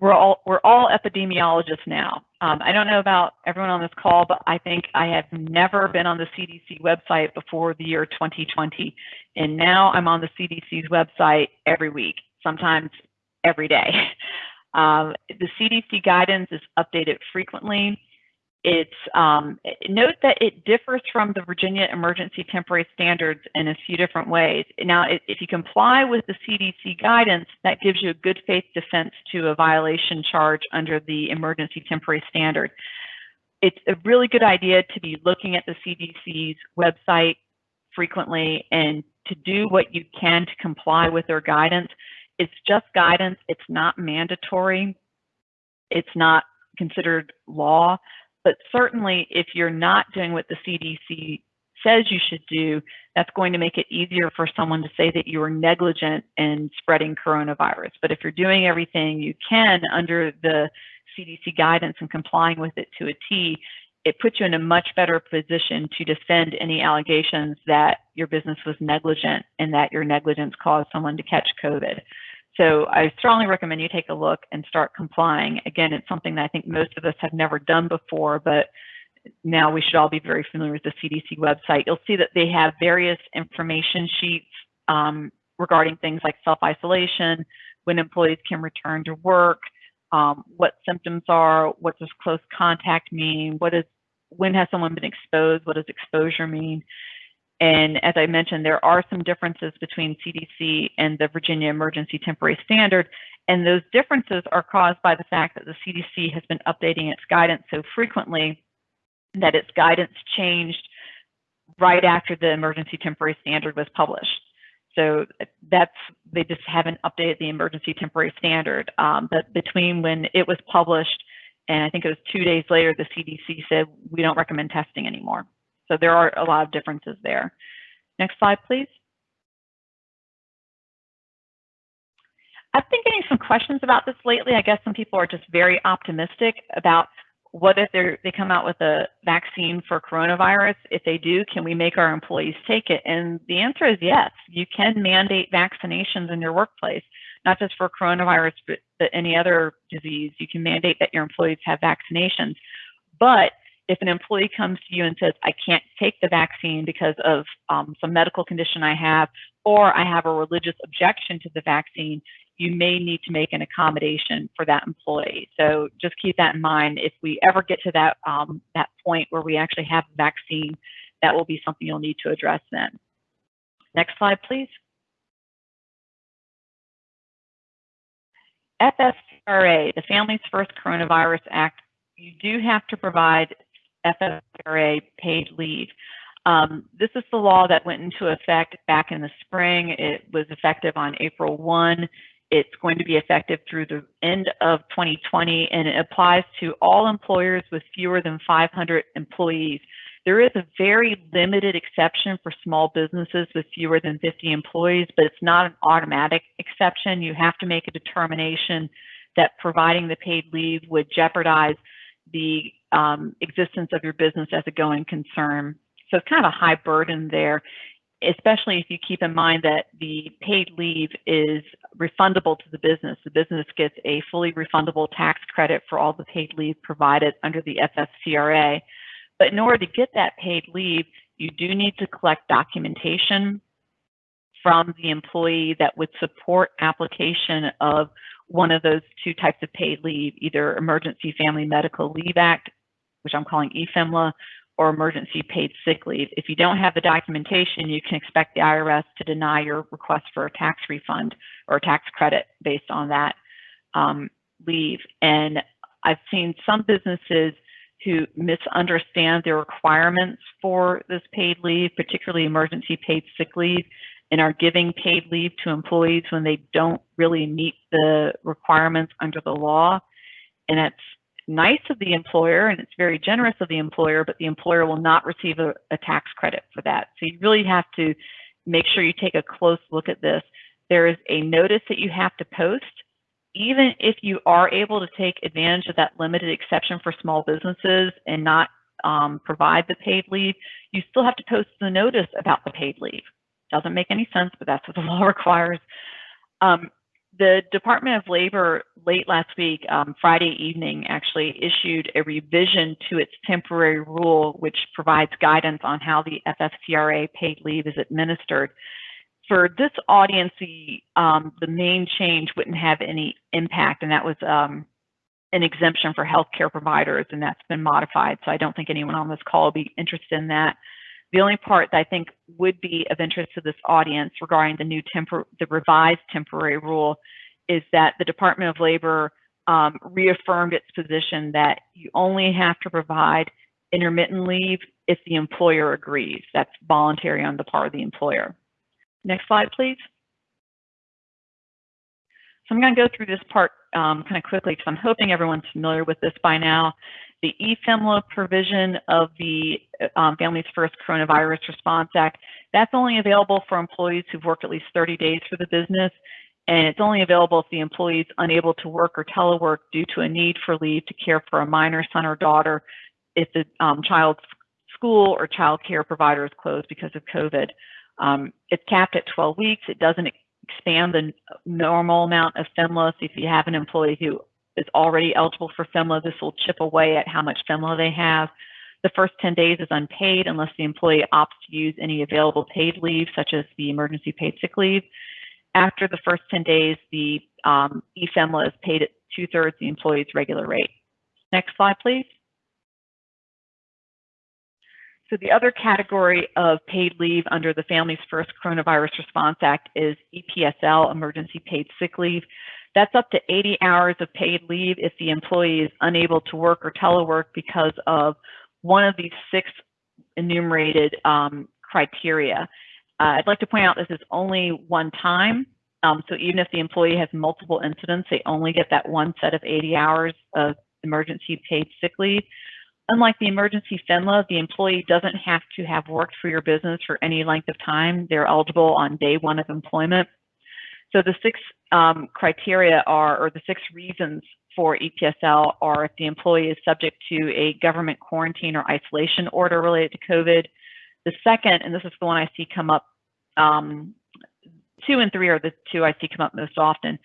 We're all we're all epidemiologists now. Um, I don't know about everyone on this call, but I think I have never been on the CDC website before the year 2020, and now I'm on the CDC's website every week, sometimes every day. Um, the CDC guidance is updated frequently. It's um, note that it differs from the Virginia Emergency Temporary Standards in a few different ways. Now, if you comply with the CDC guidance, that gives you a good faith defense to a violation charge under the Emergency Temporary Standard. It's a really good idea to be looking at the CDC's website frequently and to do what you can to comply with their guidance. It's just guidance. It's not mandatory. It's not considered law. But certainly, if you're not doing what the CDC says you should do, that's going to make it easier for someone to say that you are negligent in spreading coronavirus. But if you're doing everything you can under the CDC guidance and complying with it to a T, it puts you in a much better position to defend any allegations that your business was negligent and that your negligence caused someone to catch COVID. So I strongly recommend you take a look and start complying. Again, it's something that I think most of us have never done before, but now we should all be very familiar with the CDC website. You'll see that they have various information sheets um, regarding things like self-isolation, when employees can return to work, um, what symptoms are, what does close contact mean, what is, when has someone been exposed, what does exposure mean? And as I mentioned, there are some differences between CDC and the Virginia Emergency Temporary Standard. And those differences are caused by the fact that the CDC has been updating its guidance so frequently that its guidance changed right after the Emergency Temporary Standard was published. So that's, they just haven't updated the Emergency Temporary Standard. Um, but between when it was published and I think it was two days later, the CDC said, we don't recommend testing anymore. So there are a lot of differences there. Next slide, please. I've been getting some questions about this lately. I guess some people are just very optimistic about what if they come out with a vaccine for coronavirus? If they do, can we make our employees take it? And the answer is yes. You can mandate vaccinations in your workplace, not just for coronavirus, but, but any other disease. You can mandate that your employees have vaccinations. But if an employee comes to you and says, I can't take the vaccine because of um, some medical condition I have, or I have a religious objection to the vaccine, you may need to make an accommodation for that employee. So just keep that in mind. If we ever get to that, um, that point where we actually have a vaccine, that will be something you'll need to address then. Next slide, please. FFCRA, the Families First Coronavirus Act, you do have to provide FFCRA paid leave. Um, this is the law that went into effect back in the spring. It was effective on April 1. It's going to be effective through the end of 2020, and it applies to all employers with fewer than 500 employees. There is a very limited exception for small businesses with fewer than 50 employees, but it's not an automatic exception. You have to make a determination that providing the paid leave would jeopardize the um, existence of your business as a going concern. So it's kind of a high burden there, especially if you keep in mind that the paid leave is refundable to the business. The business gets a fully refundable tax credit for all the paid leave provided under the FFCRA. But in order to get that paid leave, you do need to collect documentation from the employee that would support application of one of those two types of paid leave, either Emergency Family Medical Leave Act, which I'm calling EFMLA, or Emergency Paid Sick Leave. If you don't have the documentation, you can expect the IRS to deny your request for a tax refund or a tax credit based on that um, leave. And I've seen some businesses who misunderstand the requirements for this paid leave, particularly emergency paid sick leave, and are giving paid leave to employees when they don't really meet the requirements under the law. And it's nice of the employer and it's very generous of the employer, but the employer will not receive a, a tax credit for that. So you really have to make sure you take a close look at this. There is a notice that you have to post. Even if you are able to take advantage of that limited exception for small businesses and not um, provide the paid leave, you still have to post the notice about the paid leave. Doesn't make any sense, but that's what the law requires. Um, the Department of Labor late last week, um, Friday evening, actually issued a revision to its temporary rule, which provides guidance on how the FFCRA paid leave is administered. For this audience, the, um, the main change wouldn't have any impact, and that was um, an exemption for healthcare providers, and that's been modified. So I don't think anyone on this call will be interested in that. The only part that I think would be of interest to this audience regarding the new tempor the revised temporary rule is that the Department of Labor um, reaffirmed its position that you only have to provide intermittent leave if the employer agrees. That's voluntary on the part of the employer. Next slide, please. So I'm going to go through this part um, kind of quickly because I'm hoping everyone's familiar with this by now the EFMLA provision of the um, Families First Coronavirus Response Act, that's only available for employees who've worked at least 30 days for the business. And it's only available if the employee is unable to work or telework due to a need for leave to care for a minor son or daughter if the um, child's school or child care provider is closed because of COVID. Um, it's capped at 12 weeks. It doesn't expand the normal amount of FMLA. So if you have an employee who is already eligible for FMLA. This will chip away at how much FMLA they have. The first 10 days is unpaid unless the employee opts to use any available paid leave, such as the emergency paid sick leave. After the first 10 days, the um, EFMLA is paid at two-thirds the employee's regular rate. Next slide, please. So the other category of paid leave under the Families First Coronavirus Response Act is EPSL, Emergency Paid Sick Leave. That's up to 80 hours of paid leave if the employee is unable to work or telework because of one of these six enumerated um, criteria. Uh, I'd like to point out this is only one time. Um, so even if the employee has multiple incidents, they only get that one set of 80 hours of emergency paid sick leave. Unlike the emergency FMLA, the employee doesn't have to have worked for your business for any length of time. They're eligible on day one of employment. So the six um, criteria are, or the six reasons for EPSL are if the employee is subject to a government quarantine or isolation order related to COVID. The second, and this is the one I see come up, um, two and three are the two I see come up most often.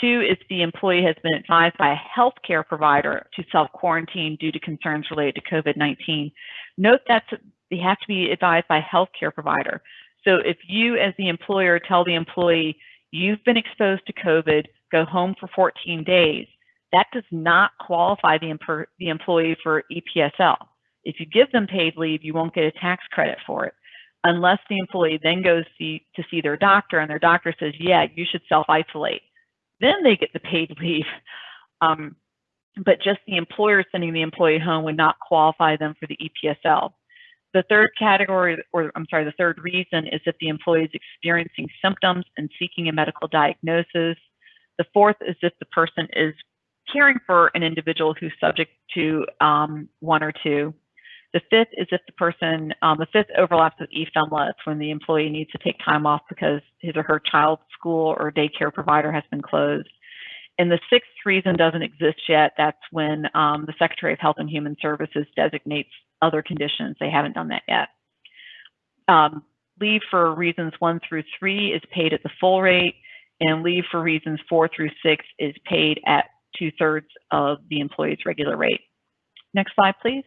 Two is the employee has been advised by a healthcare provider to self-quarantine due to concerns related to COVID-19. Note that they have to be advised by a healthcare provider. So if you as the employer tell the employee, you've been exposed to COVID, go home for 14 days. That does not qualify the, the employee for EPSL. If you give them paid leave, you won't get a tax credit for it unless the employee then goes see, to see their doctor and their doctor says, yeah, you should self-isolate. Then they get the paid leave. Um, but just the employer sending the employee home would not qualify them for the EPSL. The third category, or I'm sorry, the third reason is if the employee is experiencing symptoms and seeking a medical diagnosis. The fourth is if the person is caring for an individual who's subject to um, one or two. The fifth is if the person, um, the fifth overlaps with EFMLA. It's when the employee needs to take time off because his or her child's school or daycare provider has been closed. And the sixth reason doesn't exist yet. That's when um, the Secretary of Health and Human Services designates other conditions. They haven't done that yet. Um, leave for reasons one through three is paid at the full rate, and leave for reasons four through six is paid at two thirds of the employee's regular rate. Next slide, please.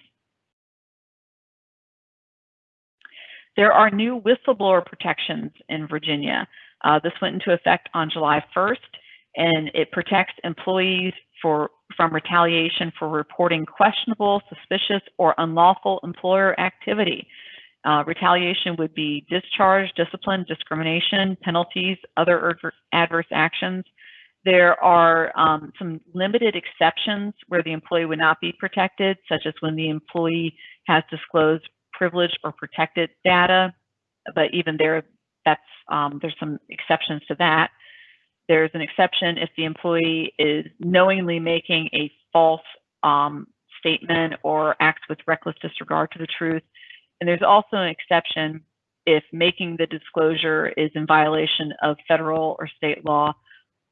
There are new whistleblower protections in Virginia. Uh, this went into effect on July 1st, and it protects employees for, from retaliation for reporting questionable, suspicious, or unlawful employer activity. Uh, retaliation would be discharge, discipline, discrimination, penalties, other adverse actions. There are um, some limited exceptions where the employee would not be protected, such as when the employee has disclosed privileged or protected data, but even there, that's um, there's some exceptions to that. There's an exception if the employee is knowingly making a false um, statement or acts with reckless disregard to the truth. And there's also an exception if making the disclosure is in violation of federal or state law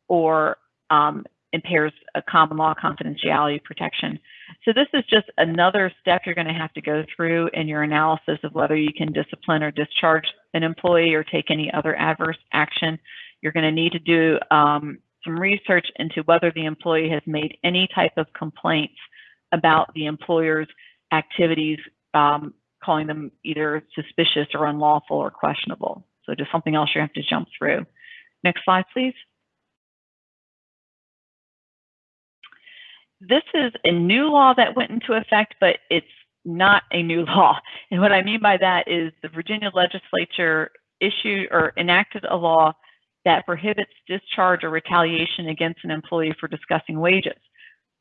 or um, impairs a common law confidentiality protection. So this is just another step you're going to have to go through in your analysis of whether you can discipline or discharge an employee or take any other adverse action. You're going to need to do um, some research into whether the employee has made any type of complaints about the employer's activities, um, calling them either suspicious or unlawful or questionable. So just something else you have to jump through. Next slide, please. This is a new law that went into effect, but it's not a new law. And what I mean by that is the Virginia legislature issued or enacted a law that prohibits discharge or retaliation against an employee for discussing wages.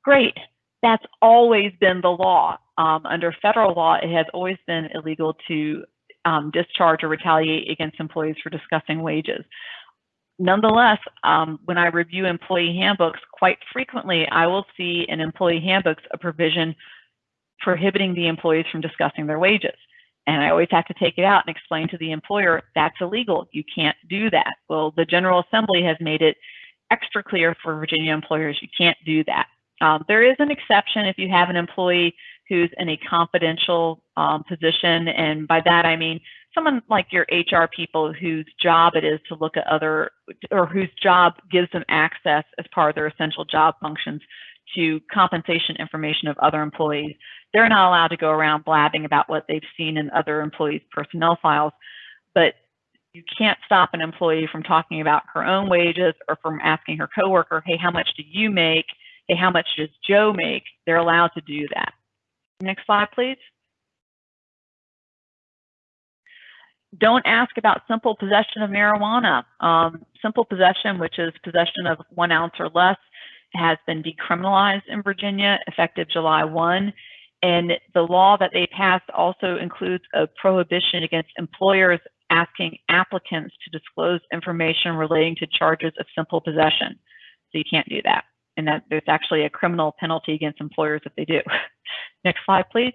Great. That's always been the law. Um, under federal law, it has always been illegal to um, discharge or retaliate against employees for discussing wages nonetheless, um, when I review employee handbooks, quite frequently I will see in employee handbooks a provision prohibiting the employees from discussing their wages. And I always have to take it out and explain to the employer that's illegal. You can't do that. Well, the General Assembly has made it extra clear for Virginia employers you can't do that. Um, there is an exception if you have an employee who's in a confidential um, position. And by that, I mean someone like your HR people whose job it is to look at other, or whose job gives them access as part of their essential job functions to compensation information of other employees. They're not allowed to go around blabbing about what they've seen in other employees' personnel files, but you can't stop an employee from talking about her own wages or from asking her coworker, hey, how much do you make? Hey, how much does Joe make? They're allowed to do that. Next slide, please. Don't ask about simple possession of marijuana. Um, simple possession, which is possession of one ounce or less, has been decriminalized in Virginia effective July 1. And the law that they passed also includes a prohibition against employers asking applicants to disclose information relating to charges of simple possession. So you can't do that. And that there's actually a criminal penalty against employers if they do. Next slide, please.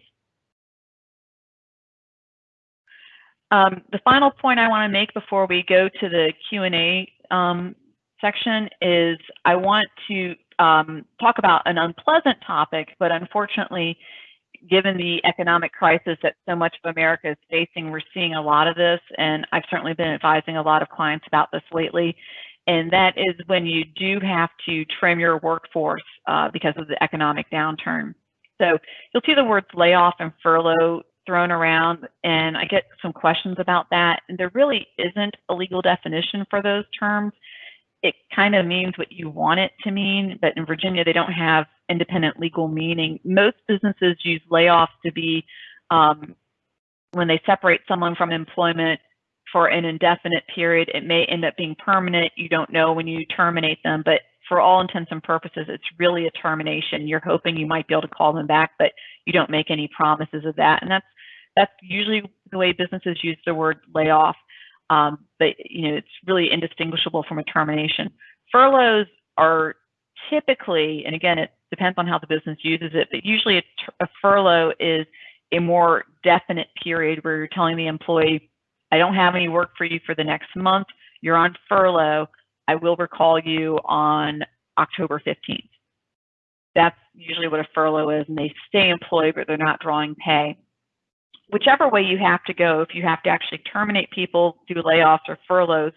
Um, the final point I want to make before we go to the Q&A um, section is I want to um, talk about an unpleasant topic, but unfortunately, given the economic crisis that so much of America is facing, we're seeing a lot of this, and I've certainly been advising a lot of clients about this lately. And that is when you do have to trim your workforce uh, because of the economic downturn. So you'll see the words layoff and furlough thrown around and I get some questions about that. And there really isn't a legal definition for those terms. It kind of means what you want it to mean, but in Virginia, they don't have independent legal meaning. Most businesses use layoffs to be um, when they separate someone from employment for an indefinite period. It may end up being permanent. You don't know when you terminate them, but for all intents and purposes, it's really a termination. You're hoping you might be able to call them back, but you don't make any promises of that. And that's that's usually the way businesses use the word layoff. Um, but you know, it's really indistinguishable from a termination. Furloughs are typically, and again, it depends on how the business uses it, but usually a, a furlough is a more definite period where you're telling the employee, I don't have any work for you for the next month. You're on furlough. I will recall you on October 15th. That's usually what a furlough is, and they stay employed, but they're not drawing pay. Whichever way you have to go, if you have to actually terminate people, do layoffs or furloughs,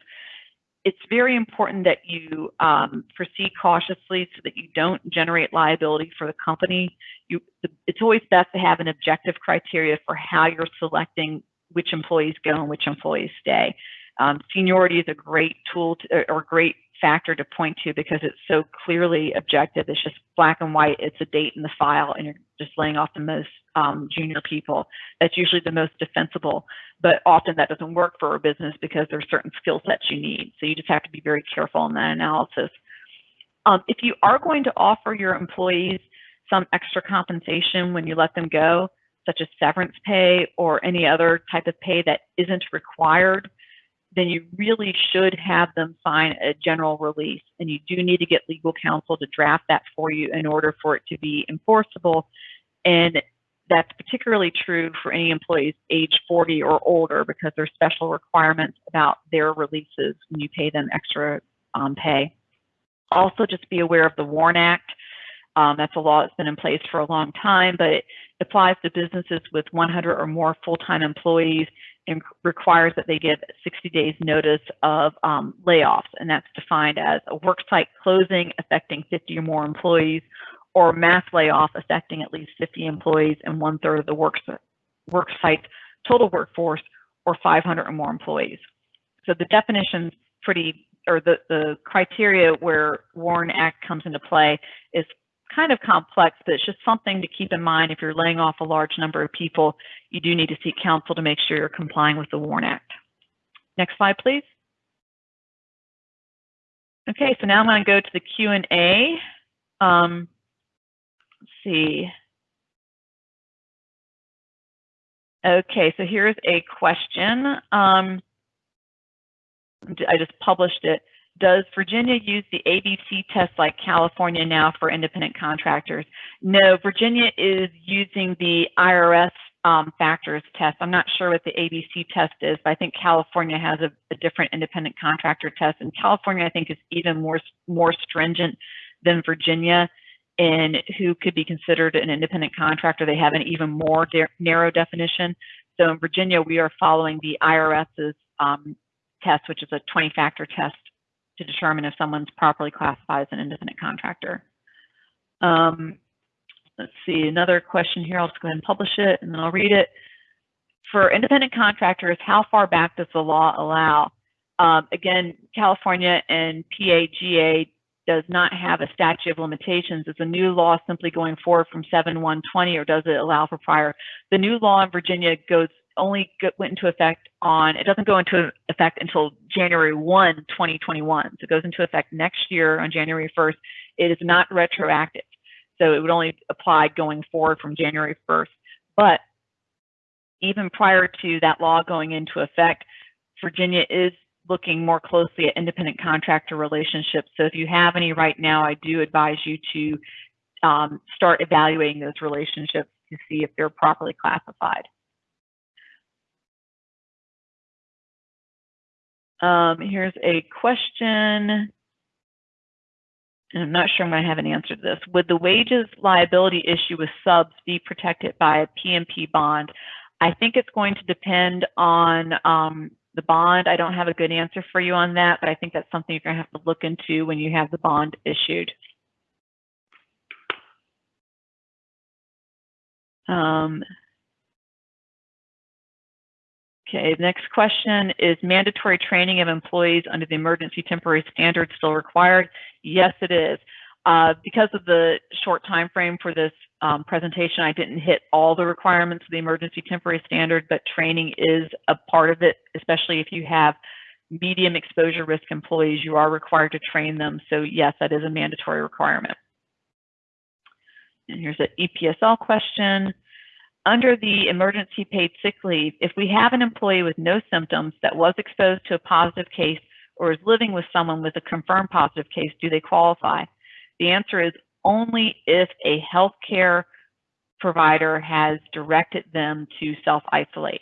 it's very important that you um, proceed cautiously so that you don't generate liability for the company. You, it's always best to have an objective criteria for how you're selecting which employees go and which employees stay. Um, seniority is a great tool to, or great factor to point to because it's so clearly objective. It's just black and white. It's a date in the file, and you're just laying off the most um, junior people. That's usually the most defensible, but often that doesn't work for a business because there's certain skill sets you need. So you just have to be very careful in that analysis. Um, if you are going to offer your employees some extra compensation when you let them go, such as severance pay or any other type of pay that isn't required, then you really should have them sign a general release. And you do need to get legal counsel to draft that for you in order for it to be enforceable. And that's particularly true for any employees age 40 or older because there's special requirements about their releases when you pay them extra um, pay. Also, just be aware of the WARN Act. Um, that's a law that's been in place for a long time, but it applies to businesses with 100 or more full-time employees requires that they give 60 days notice of um, layoffs, and that's defined as a worksite closing affecting 50 or more employees, or mass layoff affecting at least 50 employees and one third of the work, worksite total workforce, or 500 or more employees. So the definition's pretty, or the, the criteria where WARN Act comes into play is kind of complex, but it's just something to keep in mind if you're laying off a large number of people, you do need to seek counsel to make sure you're complying with the WARN Act. Next slide, please. Okay, so now I'm going to go to the Q&A. Um, let's see. Okay, so here's a question. Um, I just published it. Does Virginia use the ABC test like California now for independent contractors? No, Virginia is using the IRS um, factors test. I'm not sure what the ABC test is, but I think California has a, a, different independent contractor test. And California, I think, is even more, more stringent than Virginia in who could be considered an independent contractor. They have an even more narrow definition. So in Virginia, we are following the IRS's um, test, which is a 20 factor test to determine if someone's properly classified as an independent contractor. Um, let's see, another question here. I'll just go ahead and publish it and then I'll read it. For independent contractors, how far back does the law allow? Um, again, California and PAGA does not have a statute of limitations. Is a new law simply going forward from 7-1-20 or does it allow for prior? The new law in Virginia goes only went into effect on, it doesn't go into effect until January 1, 2021. So it goes into effect next year on January 1st. It is not retroactive. So it would only apply going forward from January 1st. But even prior to that law going into effect, Virginia is looking more closely at independent contractor relationships. So if you have any right now, I do advise you to um, start evaluating those relationships to see if they're properly classified. Um, here's a question. And I'm not sure I'm going to have an answer to this. Would the wages liability issue with subs be protected by a PMP bond? I think it's going to depend on um, the bond. I don't have a good answer for you on that, but I think that's something you're going to have to look into when you have the bond issued. Um, Okay, the next question is mandatory training of employees under the emergency temporary standard still required? Yes, it is. Uh, because of the short time frame for this um, presentation, I didn't hit all the requirements of the emergency temporary standard, but training is a part of it, especially if you have medium exposure risk employees, you are required to train them. So yes, that is a mandatory requirement. And here's an EPSL question under the emergency paid sick leave, if we have an employee with no symptoms that was exposed to a positive case or is living with someone with a confirmed positive case, do they qualify? The answer is only if a healthcare provider has directed them to self-isolate.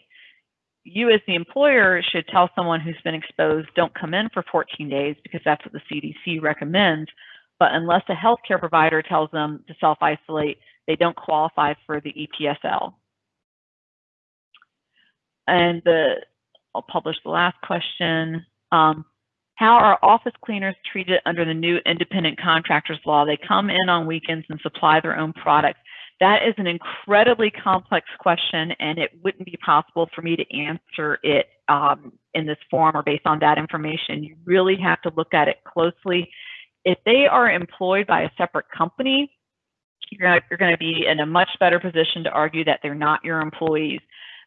You as the employer should tell someone who's been exposed, don't come in for 14 days because that's what the CDC recommends. but unless a healthcare provider tells them to self-isolate, they don't qualify for the EPSL. And the, I'll publish the last question. Um, how are office cleaners treated under the new independent contractors law? They come in on weekends and supply their own products. That is an incredibly complex question, and it wouldn't be possible for me to answer it um, in this form or based on that information. You really have to look at it closely. If they are employed by a separate company, you're, you're going to be in a much better position to argue that they're not your employees.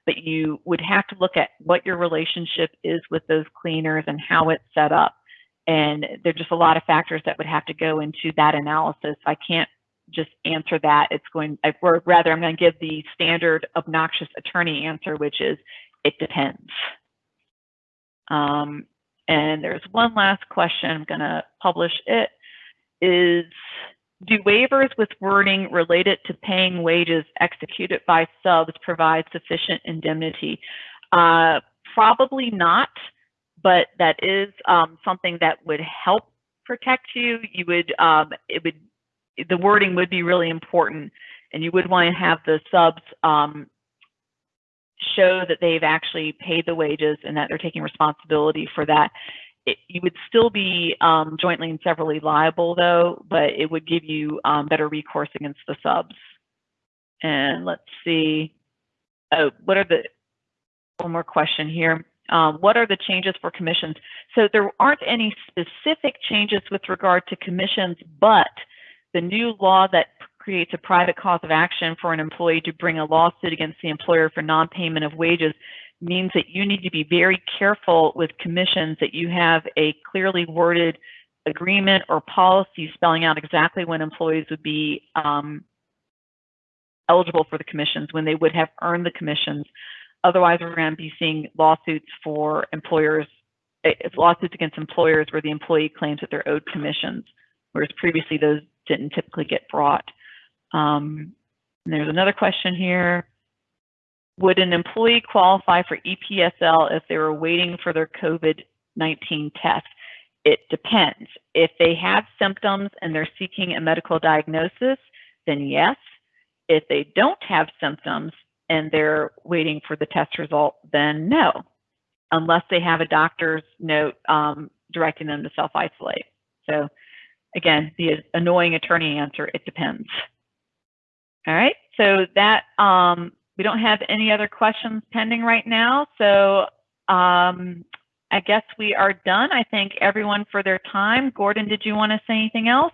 But you would have to look at what your relationship is with those cleaners and how it's set up. And there's just a lot of factors that would have to go into that analysis. I can't just answer that. It's going, or rather, I'm going to give the standard obnoxious attorney answer, which is it depends. Um, and there's one last question. I'm going to publish it. Is do waivers with wording related to paying wages executed by subs provide sufficient indemnity? Uh, probably not, but that is um, something that would help protect you. You would, um, it would, the wording would be really important, and you would want to have the subs um, show that they've actually paid the wages and that they're taking responsibility for that it, you would still be um, jointly and severally liable though, but it would give you um, better recourse against the subs. And let's see, oh, what are the, one more question here. Um, what are the changes for commissions? So there aren't any specific changes with regard to commissions, but the new law that creates a private cause of action for an employee to bring a lawsuit against the employer for non-payment of wages means that you need to be very careful with commissions that you have a clearly worded agreement or policy spelling out exactly when employees would be um, eligible for the commissions, when they would have earned the commissions. Otherwise, we're going to be seeing lawsuits for employers, eh, lawsuits against employers where the employee claims that they're owed commissions, whereas previously those didn't typically get brought. Um, and there's another question here. Would an employee qualify for EPSL if they were waiting for their COVID-19 test? It depends. If they have symptoms and they're seeking a medical diagnosis, then yes. If they don't have symptoms and they're waiting for the test result, then no, unless they have a doctor's note um, directing them to self-isolate. So again, the annoying attorney answer, it depends. All right, so that um, we don't have any other questions pending right now. So um, I guess we are done. I thank everyone for their time. Gordon, did you want to say anything else?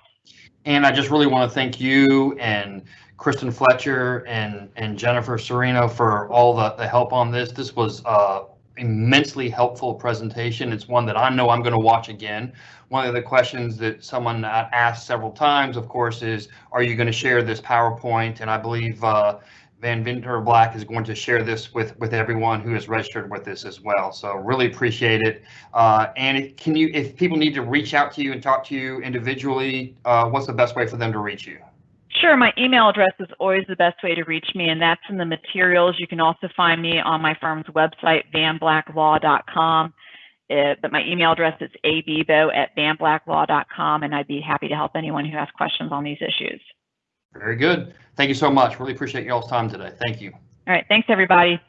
And I just really want to thank you and Kristen Fletcher and, and Jennifer Serino for all the, the help on this. This was uh, immensely helpful presentation. It's one that I know I'm going to watch again. One of the questions that someone asked several times, of course, is, are you going to share this PowerPoint? And I believe uh, Vandeventer Black is going to share this with, with everyone who is registered with this as well. So really appreciate it. Uh, and can you, if people need to reach out to you and talk to you individually, uh, what's the best way for them to reach you? Sure, my email address is always the best way to reach me, and that's in the materials. You can also find me on my firm's website, vanblacklaw.com. Uh, but my email address is abebo at vanblacklaw.com, and I'd be happy to help anyone who has questions on these issues. Very good. Thank you so much. Really appreciate y'all's time today. Thank you. All right, thanks everybody.